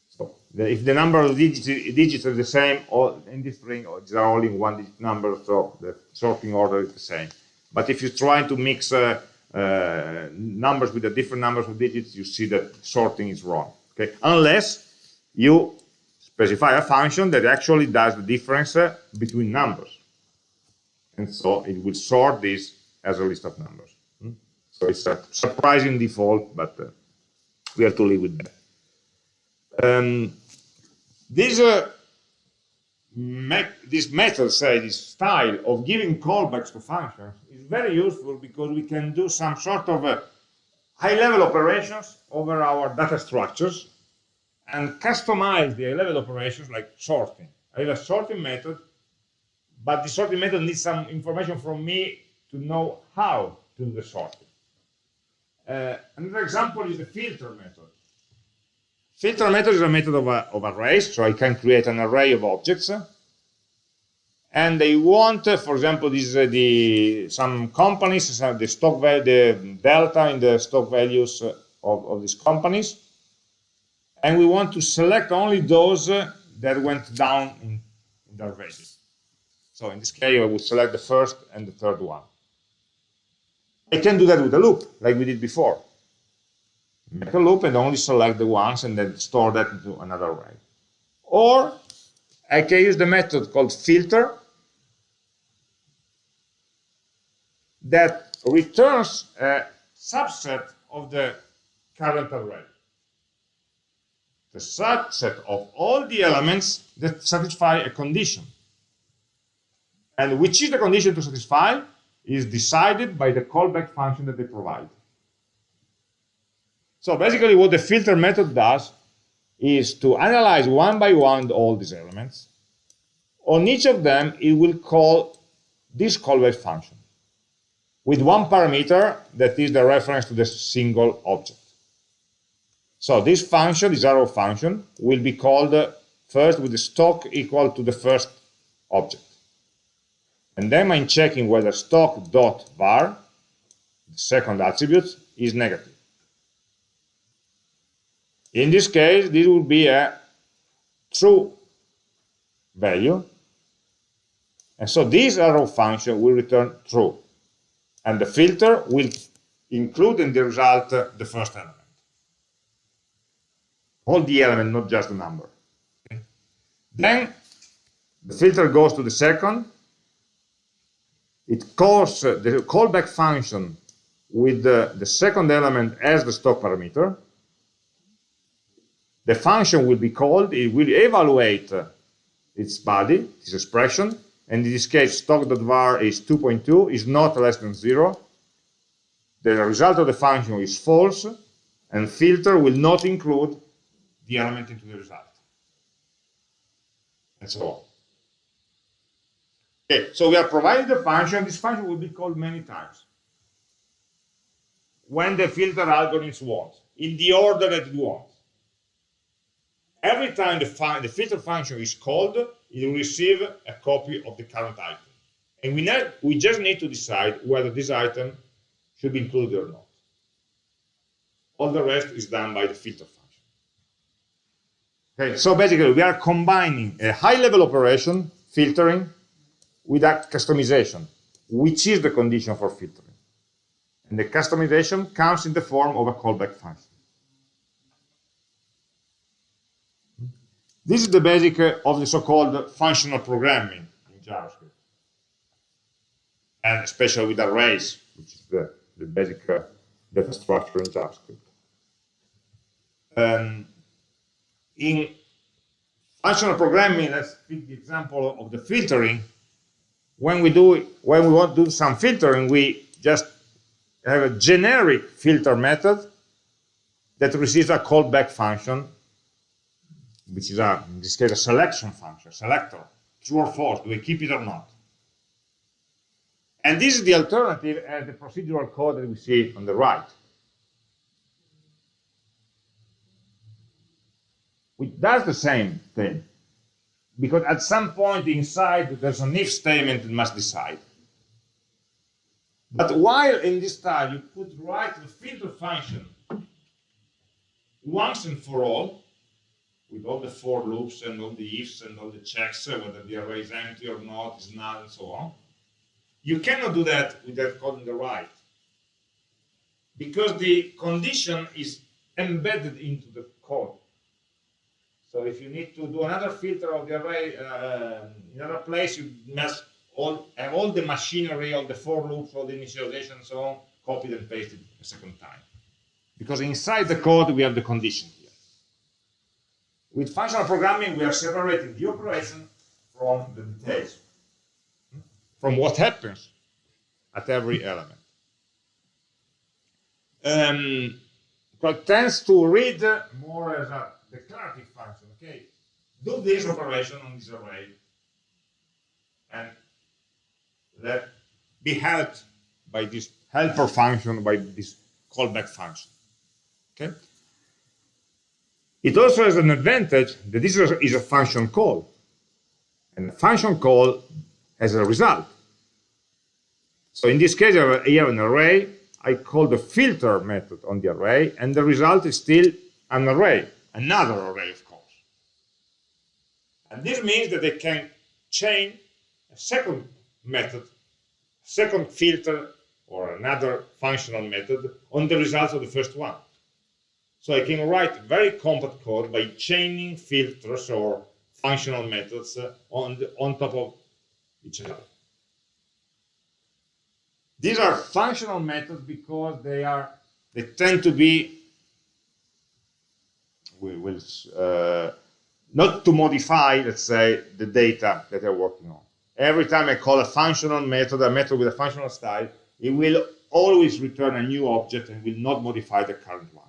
So the, if the number of digits, digits are the same or in this string, or there are only one digit number, so the sorting order is the same. But if you try to mix uh, uh, numbers with the different numbers of digits, you see that sorting is wrong. Okay, unless you specify a function that actually does the difference uh, between numbers, and so it will sort this as a list of numbers. Hmm? So it's a surprising default, but uh, we have to live with that. Um, this uh, me this method, say this style of giving callbacks to functions is very useful because we can do some sort of uh, high-level operations over our data structures and customize the high-level operations like sorting. I have a sorting method, but the sorting method needs some information from me to know how to do the sorting. Uh, another example is the filter method. Filter method is a method of, a, of arrays, so I can create an array of objects. And they want, uh, for example, this uh, the some companies, the stock value, the delta in the stock values uh, of, of these companies, and we want to select only those uh, that went down in, in their value. So in this case, I would select the first and the third one. I can do that with a loop, like we did before make a loop and only select the ones and then store that into another array. Or I can use the method called filter that returns a subset of the current array. The subset of all the elements that satisfy a condition. And which is the condition to satisfy is decided by the callback function that they provide. So basically what the filter method does is to analyze one by one all these elements. On each of them, it will call this callback function with one parameter that is the reference to the single object. So this function, this arrow function, will be called uh, first with the stock equal to the first object. And then I'm checking whether stock.var, the second attribute, is negative. In this case, this will be a true value. And so this arrow function will return true. And the filter will include in the result uh, the first element. All the element, not just the number. Then the filter goes to the second. It calls uh, the callback function with the, the second element as the stock parameter the function will be called, it will evaluate its body, its expression, and in this case stock.var is 2.2, is not less than 0. The result of the function is false, and filter will not include the element into the result. And so on. Okay, so we are providing the function, this function will be called many times. When the filter algorithms want, in the order that it wants every time the, the, filter function is called, it will receive a copy of the current item. And we, we just need to decide whether this item should be included or not. All the rest is done by the filter function. Okay, so basically we are combining a high-level operation, filtering, with a customization, which is the condition for filtering. And the customization comes in the form of a callback function. This is the basic uh, of the so-called functional programming in JavaScript. And especially with arrays, which is the, the basic uh, data structure in JavaScript. Um, in functional programming, let's take the example of the filtering. When we do, when we want to do some filtering, we just have a generic filter method that receives a callback function which is a, in this case a selection function, selector, true or false, do we keep it or not? And this is the alternative as the procedural code that we see on the right. Which does the same thing. Because at some point inside there's an if statement that must decide. But while in this style you put right the filter function once and for all, with all the for loops and all the ifs and all the checks, uh, whether the array is empty or not, is null, and so on. You cannot do that with that code on the right because the condition is embedded into the code. So if you need to do another filter of the array uh, in another place, you must all, have all the machinery, all the for loops, all the initialization, and so on, copied and pasted a second time. Because inside the code, we have the condition here. With functional programming, we are separating the operation from the details, from what happens at every element. Um, but tends to read more as a declarative do this operation on this array, and let be helped by this helper function, by this callback function. Okay. It also has an advantage that this is a function call, and a function call has a result. So in this case, I have an array. I call the filter method on the array, and the result is still an array, another array, of course. And this means that I can chain a second method, second filter, or another functional method on the results of the first one. So I can write very compact code by chaining filters or functional methods on, the, on top of each other. These are functional methods because they are they tend to be we will uh, not to modify, let's say, the data that they're working on. Every time I call a functional method, a method with a functional style, it will always return a new object and will not modify the current one.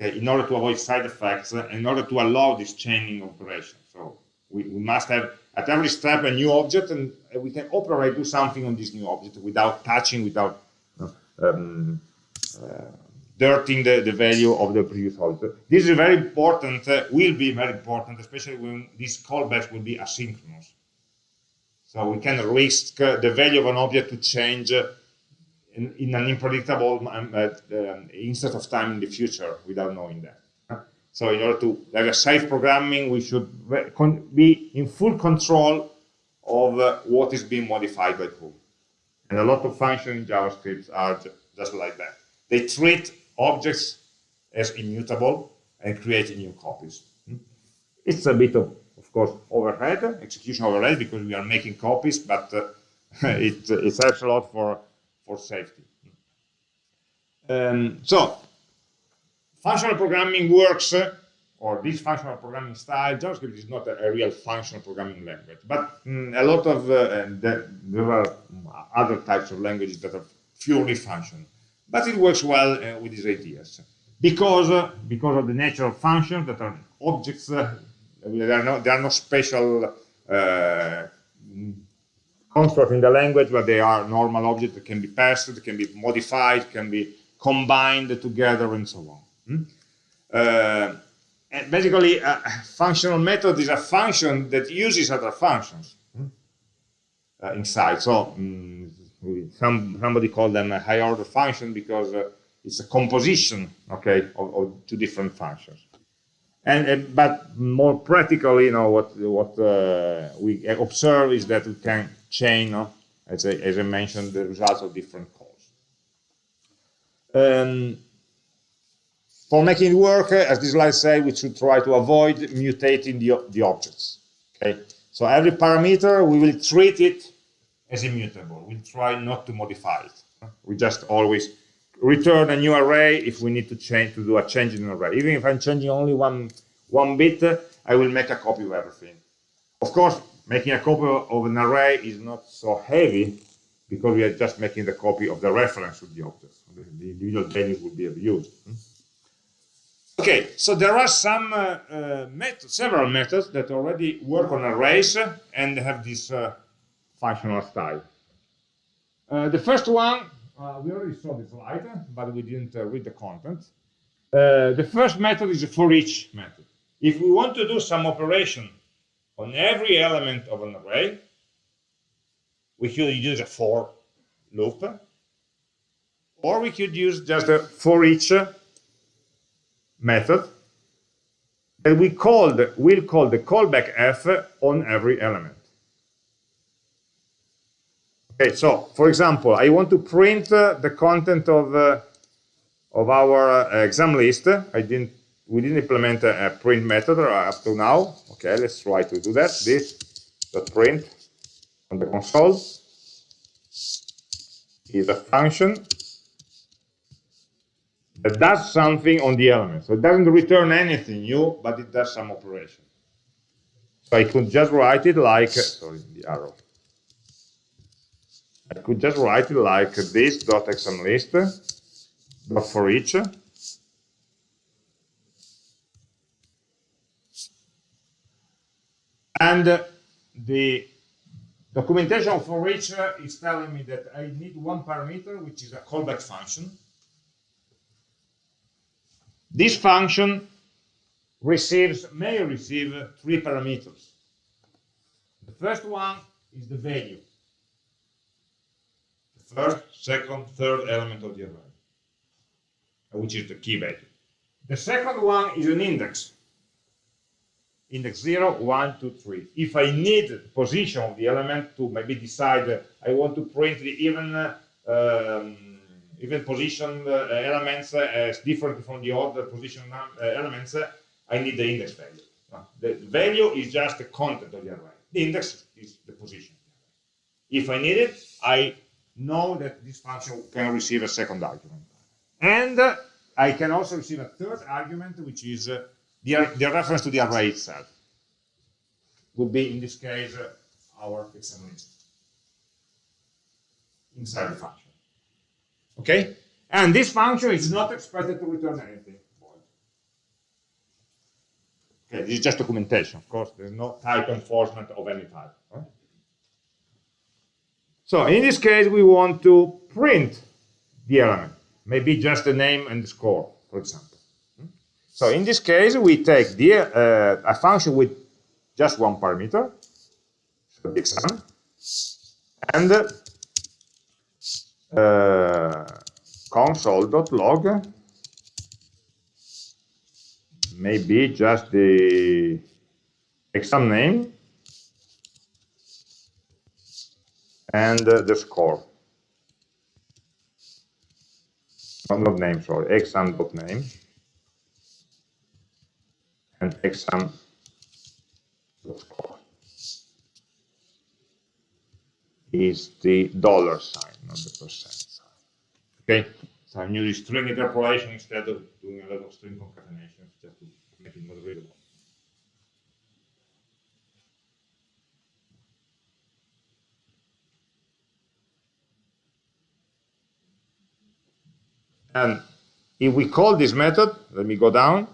Okay, in order to avoid side effects, in order to allow this chaining operation. So we, we must have at every step a new object and we can operate, do something on this new object without touching, without um, uh, dirting the, the value of the previous object. This is very important, uh, will be very important, especially when these callbacks will be asynchronous. So we can risk uh, the value of an object to change uh, in, in, an unpredictable um, uh, um, instant of time in the future without knowing that. So in order to have a safe programming, we should be in full control of uh, what is being modified by whom. And a lot of functions in JavaScript are just like that. They treat objects as immutable and create new copies. Hmm? It's a bit of, of course, overhead, execution overhead, because we are making copies, but uh, it, it helps a lot for, for safety. Um, so functional programming works, uh, or this functional programming style, JavaScript is not a, a real functional programming language, but mm, a lot of, uh, there, there are other types of languages that are purely functional. But it works well uh, with these ideas. Because, uh, because of the nature of functions that are objects, uh, there, are no, there are no special uh, constructs in the language, but they are normal objects that can be passed, can be modified, can be combined together, and so on. Hmm? Uh, and basically, a functional method is a function that uses other functions hmm? uh, inside. So um, some, somebody called them a high order function because uh, it's a composition, okay, of, of two different functions. And, uh, but more practically, you know, what what uh, we observe is that we can chain, you as, I, as I mentioned, the results of different calls. Um, for making it work, as this slide says, we should try to avoid mutating the, the objects. Okay, so every parameter we will treat it as immutable. We try not to modify it. We just always return a new array if we need to change to do a change in an array. Even if I'm changing only one one bit, I will make a copy of everything. Of course, making a copy of an array is not so heavy because we are just making the copy of the reference of the object. The individual values will be abused. Okay, so there are some uh, uh, methods, several methods that already work on arrays and have this uh, functional style. Uh, the first one, uh, we already saw the slide, but we didn't uh, read the content. the first method is a for each method. If we want to do some operation on every element of an array, we could use a for loop, or we could use just a for each method that we called, will call the callback f on every element. Okay, so for example, I want to print uh, the content of uh, of our uh, exam list. I didn't, we didn't implement a, a print method up to now. Okay, let's try to do that. This dot print on the console is a function that does something on the element. So it doesn't return anything new, but it does some operation. So I could just write it like, sorry, the arrow. I could just write it like this dot exam list dot for each. And uh, the documentation for each uh, is telling me that I need one parameter, which is a callback function. This function receives, may receive three parameters. The first one is the value first, second, third element of the array, which is the key value. The second one is an index, index 0, 1, 2, 3. If I need the position of the element to maybe decide uh, I want to print the even, uh, um, even position uh, elements as different from the other position elements, I need the index value. The value is just the content of the array. The index is the position. If I need it, I know that this function can receive a second argument. And uh, I can also receive a third argument, which is uh, the, the, reference to the array itself. Would be, in this case, uh, our exam list inside the function. Okay? And this function is not expected to return anything. Okay, this is just documentation, of course. There's no type enforcement of any type. So in this case, we want to print the element, maybe just the name and the score, for example. So in this case, we take the, uh, a function with just one parameter, the exam, and uh, console.log maybe just the exam name and the score. Oh, name, sorry, exam dot name and exam dot score is the dollar sign, not the percent sign. Okay, so I'm using string interpolation instead of doing a lot of string concatenation just to make it more readable. And if we call this method, let me go down,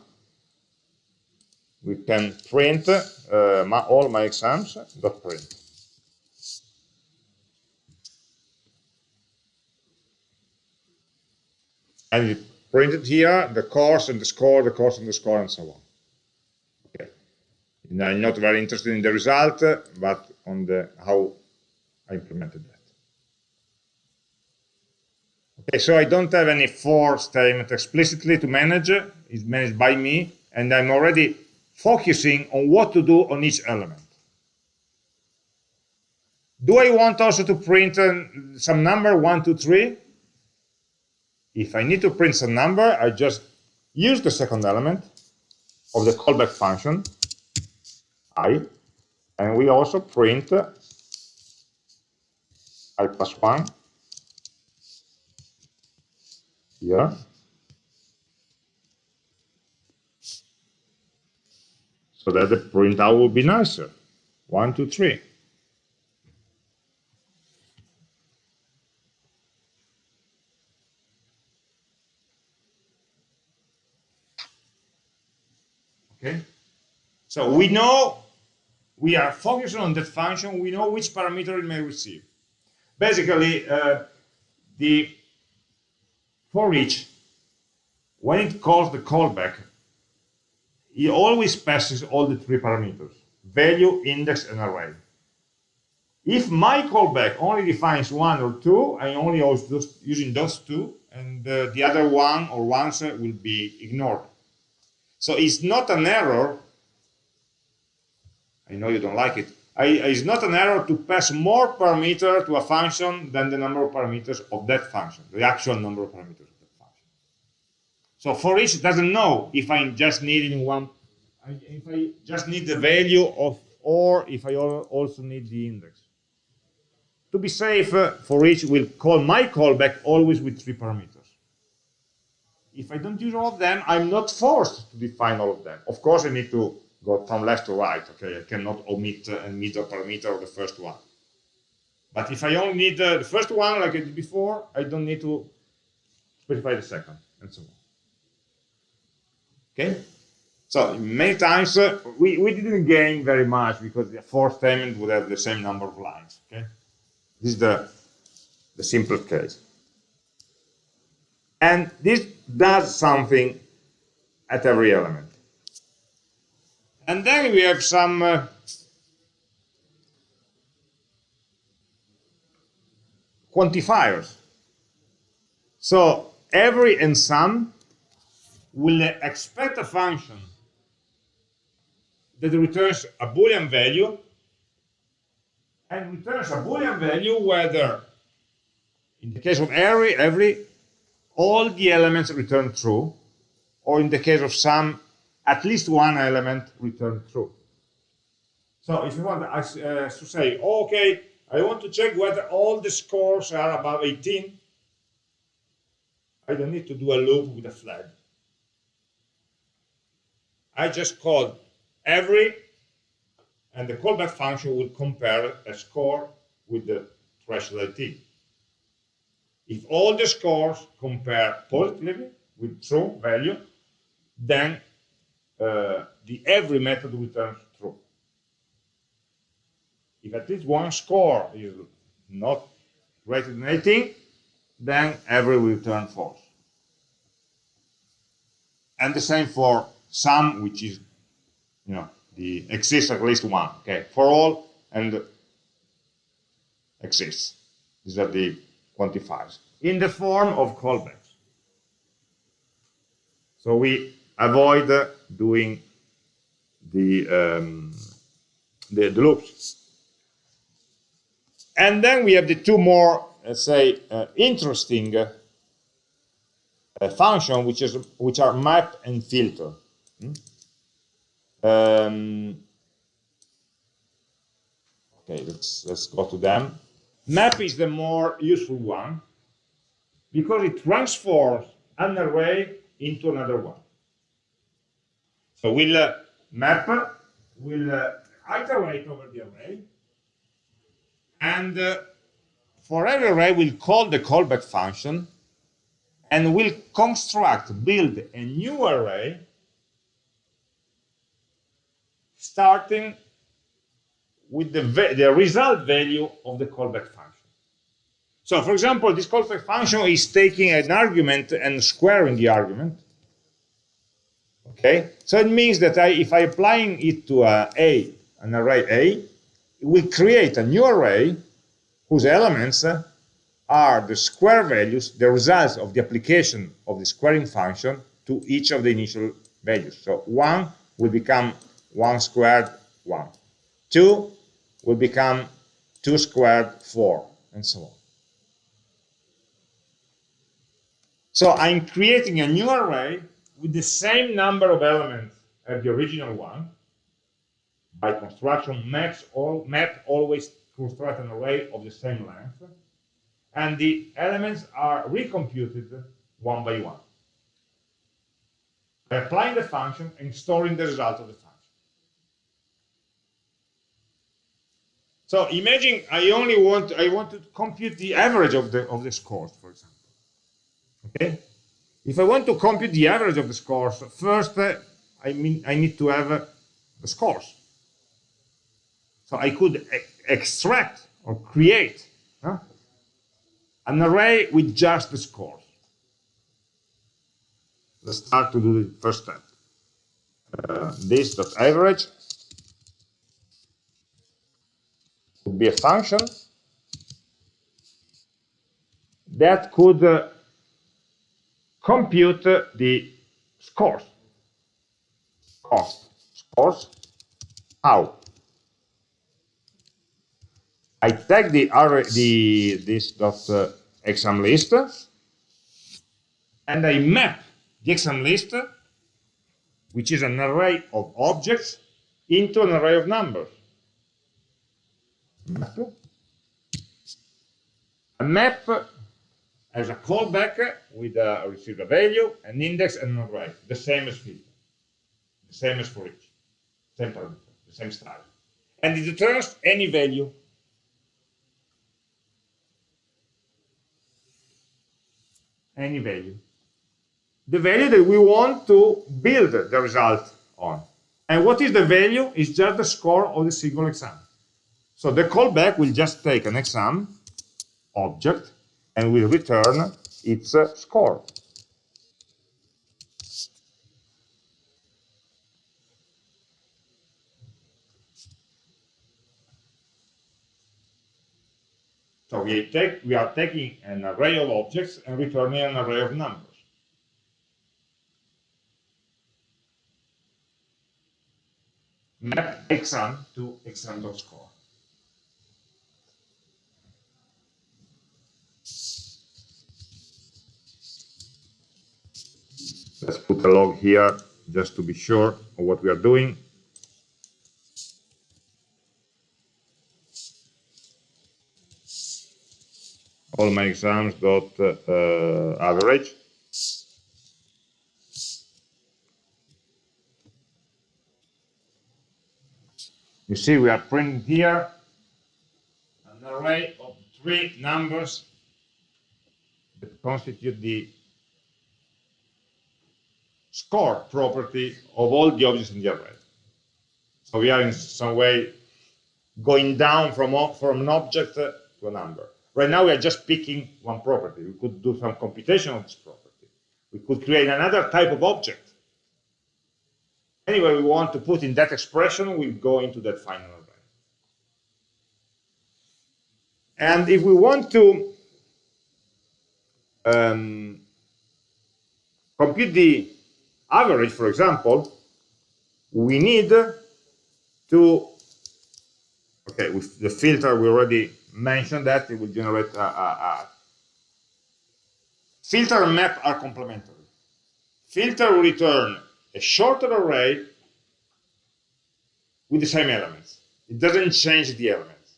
we can print uh, my, all my exams dot print. And it printed here the course and the score, the course and the score, and so on. Okay. I'm not very interested in the result, but on the how I implemented that. Okay, so I don't have any for statement explicitly to manage. It's managed by me, and I'm already focusing on what to do on each element. Do I want also to print uh, some number, one, two, three? If I need to print some number, I just use the second element of the callback function, i, and we also print i plus 1 here. So that the printout will be nicer. One, two, three. Okay. So we know we are focusing on that function. We know which parameter it may receive. Basically, uh, the for each, when it calls the callback, it always passes all the three parameters, value, index, and array. If my callback only defines one or two, I only use those, using those two, and uh, the other one or ones will be ignored. So it's not an error. I know you don't like it. I, it's not an error to pass more parameter to a function than the number of parameters of that function, the actual number of parameters of that function. So for each, it doesn't know if I'm just needing one, if I just need the value of, or if I also need the index. To be safe, uh, for each, we'll call my callback always with three parameters. If I don't use all of them, I'm not forced to define all of them. Of course, I need to go from left to right. Okay, I cannot omit uh, a parameter of the first one. But if I only need uh, the first one, like I did before, I don't need to specify the second, and so on. Okay? So many times uh, we, we didn't gain very much because the fourth statement would have the same number of lines. Okay? This is the, the simple case. And this does something at every element. And then we have some uh, quantifiers. So every and some will expect a function that returns a Boolean value and returns a Boolean value whether, in the case of every, every, all the elements return true, or in the case of some, at least one element return true. So if you want uh, to say, okay, I want to check whether all the scores are above 18, I don't need to do a loop with a flag. I just call every and the callback function will compare a score with the threshold IT. If all the scores compare positively with true value, then uh, the every method returns true. If at least one score is not greater than 18, then every will return false. And the same for some, which is, you know, the exists at least one, okay, for all and exists. These are the quantifiers in the form of callbacks. So we avoid doing the, um, the, the loops. And then we have the two more, let's say, uh, interesting uh, functions, which is which are map and filter. Hmm? Um, okay, let's let's go to them. Map is the more useful one because it transforms an array into another one. So we'll uh, map, will uh, iterate over the array, and uh, for every array we'll call the callback function, and we'll construct, build a new array starting with the, the result value of the callback function. So for example, this callback function is taking an argument and squaring the argument. Okay, so it means that I, if I applying it to a, a, an array A, it will create a new array whose elements uh, are the square values, the results of the application of the squaring function to each of the initial values. So 1 will become 1 squared 1. 2 will become 2 squared 4, and so on. So I'm creating a new array with the same number of elements as the original one. By construction, maps all, map always construct an array of the same length. And the elements are recomputed one by one. By applying the function and storing the result of the function. So imagine I only want I want to compute the average of the of the scores, for example. Okay. If I want to compute the average of the scores, first uh, I mean I need to have uh, the scores. So I could e extract or create huh, an array with just the scores. Let's start to do the first step. Uh, this dot average would be a function that could uh, compute the scores. cost scores. How? I take the array, the this dot uh, exam list, and I map the exam list, which is an array of objects, into an array of numbers. Map. A map has a callback with uh, a receive a value, an index, and an array, the same as filter, the same as for each, same parameter, the same style. And it returns any value any value. The value that we want to build the result on. And what is the value? It's just the score of the single exam. So the callback will just take an exam object and will return its score. So we, take, we are taking an array of objects and returning an array of numbers. Map exam to exam.score. Let's put a log here just to be sure of what we are doing. all my exams dot uh, average. You see, we are printing here an array of three numbers that constitute the score property of all the objects in the array. So we are in some way going down from, from an object to a number. Right now, we are just picking one property. We could do some computation on this property. We could create another type of object. Anyway, we want to put in that expression, we go into that final array. And if we want to um, compute the average, for example, we need to, okay, with the filter we already mentioned that it will generate a, a, a filter and map are complementary. Filter will return a shorter array with the same elements. It doesn't change the elements.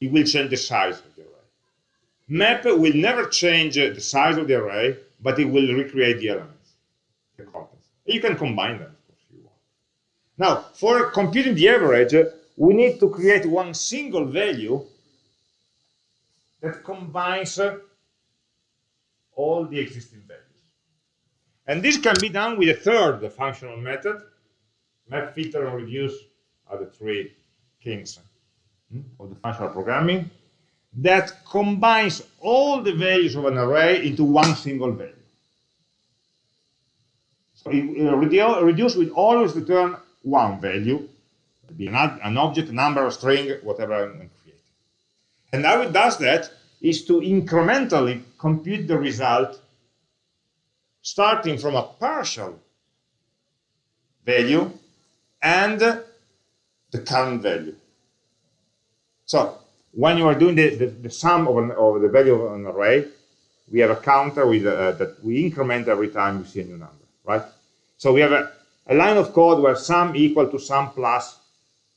It will change the size of the array. Map will never change the size of the array, but it will recreate the elements, You can combine them, if you want. Now, for computing the average, we need to create one single value that combines uh, all the existing values. And this can be done with a third functional method. Map, filter, and reduce are the three kings hmm, of the functional programming that combines all the values of an array into one single value. So it, reduce will always return one value, be an, object, a number, a string, whatever I'm creating. And how it does that is to incrementally compute the result starting from a partial value and the current value. So when you are doing the, the, the sum of, an, of, the value of an array, we have a counter with uh, that we increment every time we see a new number, right? So we have a, a line of code where sum equal to sum plus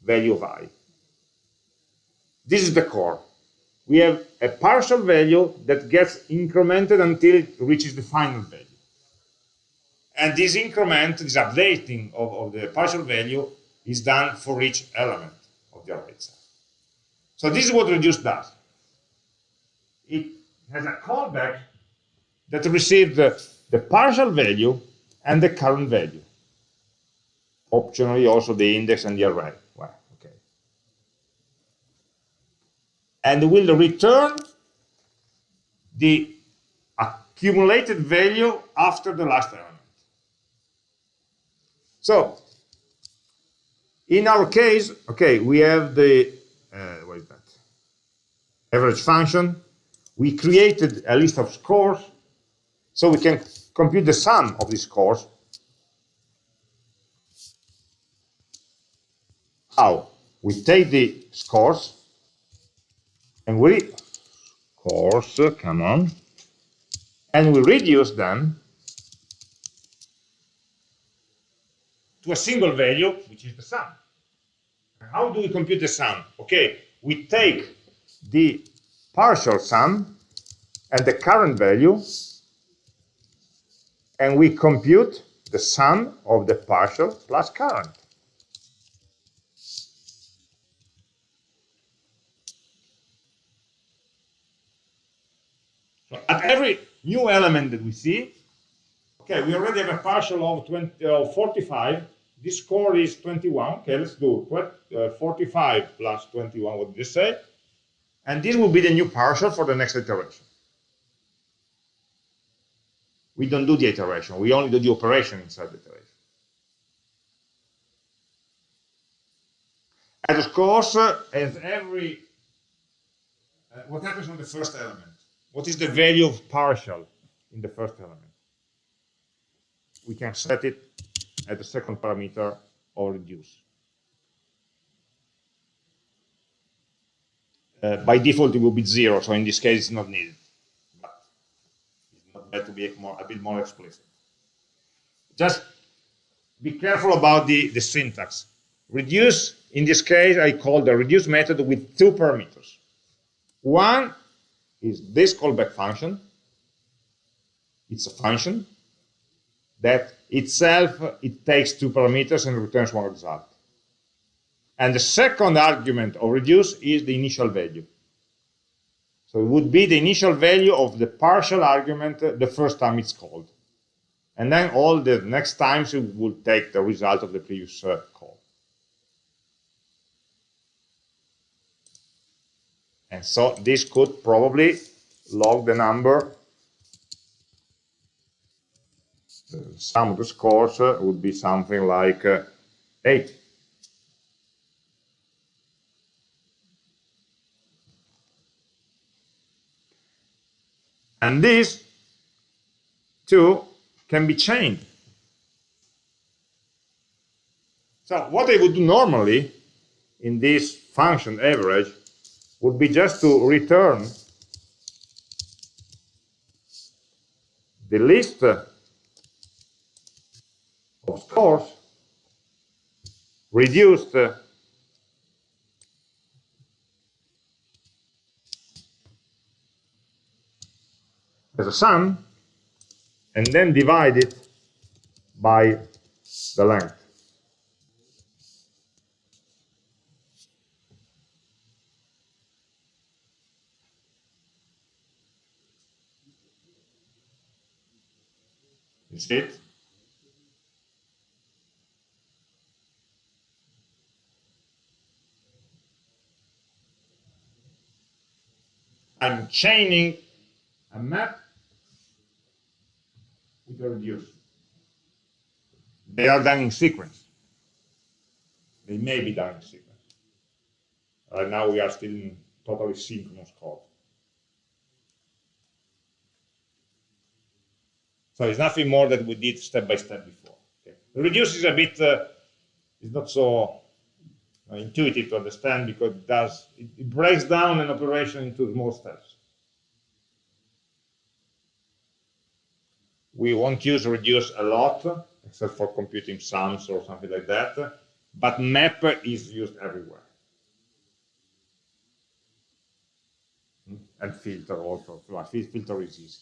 value of i. This is the core. We have a partial value that gets incremented until it reaches the final value. And this increment, this updating of, of the partial value is done for each element of the array itself. So this is what reduce does. It has a callback that receives the, the partial value and the current value. Optionally also the index and the array. and will return the accumulated value after the last element. So, in our case, okay, we have the, uh, what is that? Average function. We created a list of scores, so we can compute the sum of these scores. How? We take the scores and we scores, come on, and we reduce them to a single value, which is the sum. How do we compute the sum? Okay, we take the partial sum and the current value, and we compute the sum of the partial plus current. So at every new element that we see, okay, we already have a partial of 20, uh, 45. This score is 21. Okay, let's do uh, 45 plus 21. What did you say? And this will be the new partial for the next iteration. We don't do the iteration. We only do the operation inside the iteration. And of course, uh, as every, uh, what happens on the first element? What is the value of partial in the first element? We can set it at the second parameter or reduce. Uh, by default, it will be zero, so in this case, it's not needed. But it's not bad to be more, a bit more explicit. Just be careful about the, the syntax. Reduce, in this case, I call the reduce method with two parameters. One is this callback function. It's a function that itself, it takes two parameters and returns one result. And the second argument of reduce is the initial value. So it would be the initial value of the partial argument the first time it's called. And then all the next times it will take the result of the previous uh, call. And so this could probably log the number. The sum of the scores uh, would be something like uh, 8. And these two can be chained. So what I would do normally in this function average would be just to return the list of scores reduced as a sum and then divide it by the length. See it? I'm chaining a map with a reduce. They are done in sequence. They may be done in sequence. Right now we are still in totally synchronous code. So it's nothing more that we did step by step before. Okay. Reduce is a bit, uh, it's not so uh, intuitive to understand because it does, it, it breaks down an operation into small steps. We won't use reduce a lot, except for computing sums or something like that, but map is used everywhere. And filter also, filter is easy.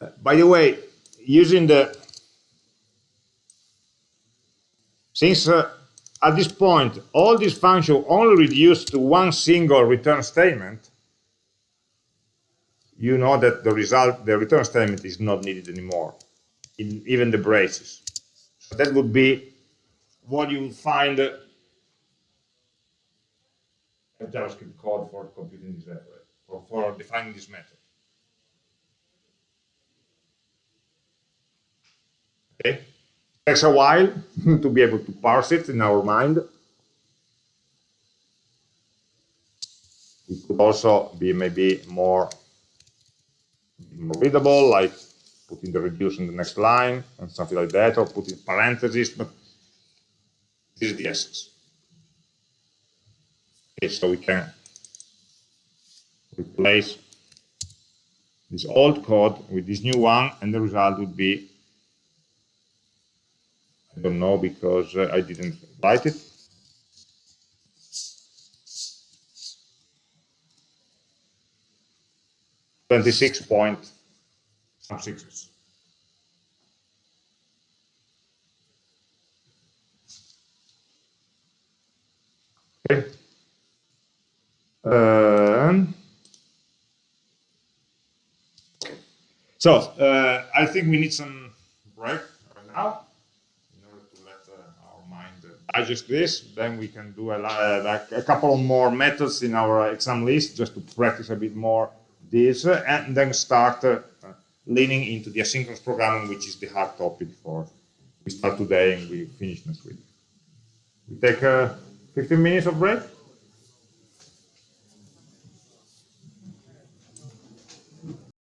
Uh, by the way, using the, since uh, at this point, all these functions only reduce to one single return statement, you know that the result, the return statement is not needed anymore, in even the braces. So that would be what you would find uh, a JavaScript code for computing this method, or for defining this method. Okay, takes a while to be able to parse it in our mind. It could also be maybe more readable, like putting the reduce in the next line and something like that, or putting parentheses, but this is the essence. Okay, so we can replace this old code with this new one, and the result would be, I don't know because uh, I didn't write it. Twenty-six point six. Okay. Um, so uh, I think we need some break right now in order to let uh, our mind uh, digest this. Then we can do a, li- like a couple more methods in our exam list just to practice a bit more this, and then start leaning into the asynchronous programming, which is the hard topic for we start today and we finish next week. We take uh, 15 minutes of break.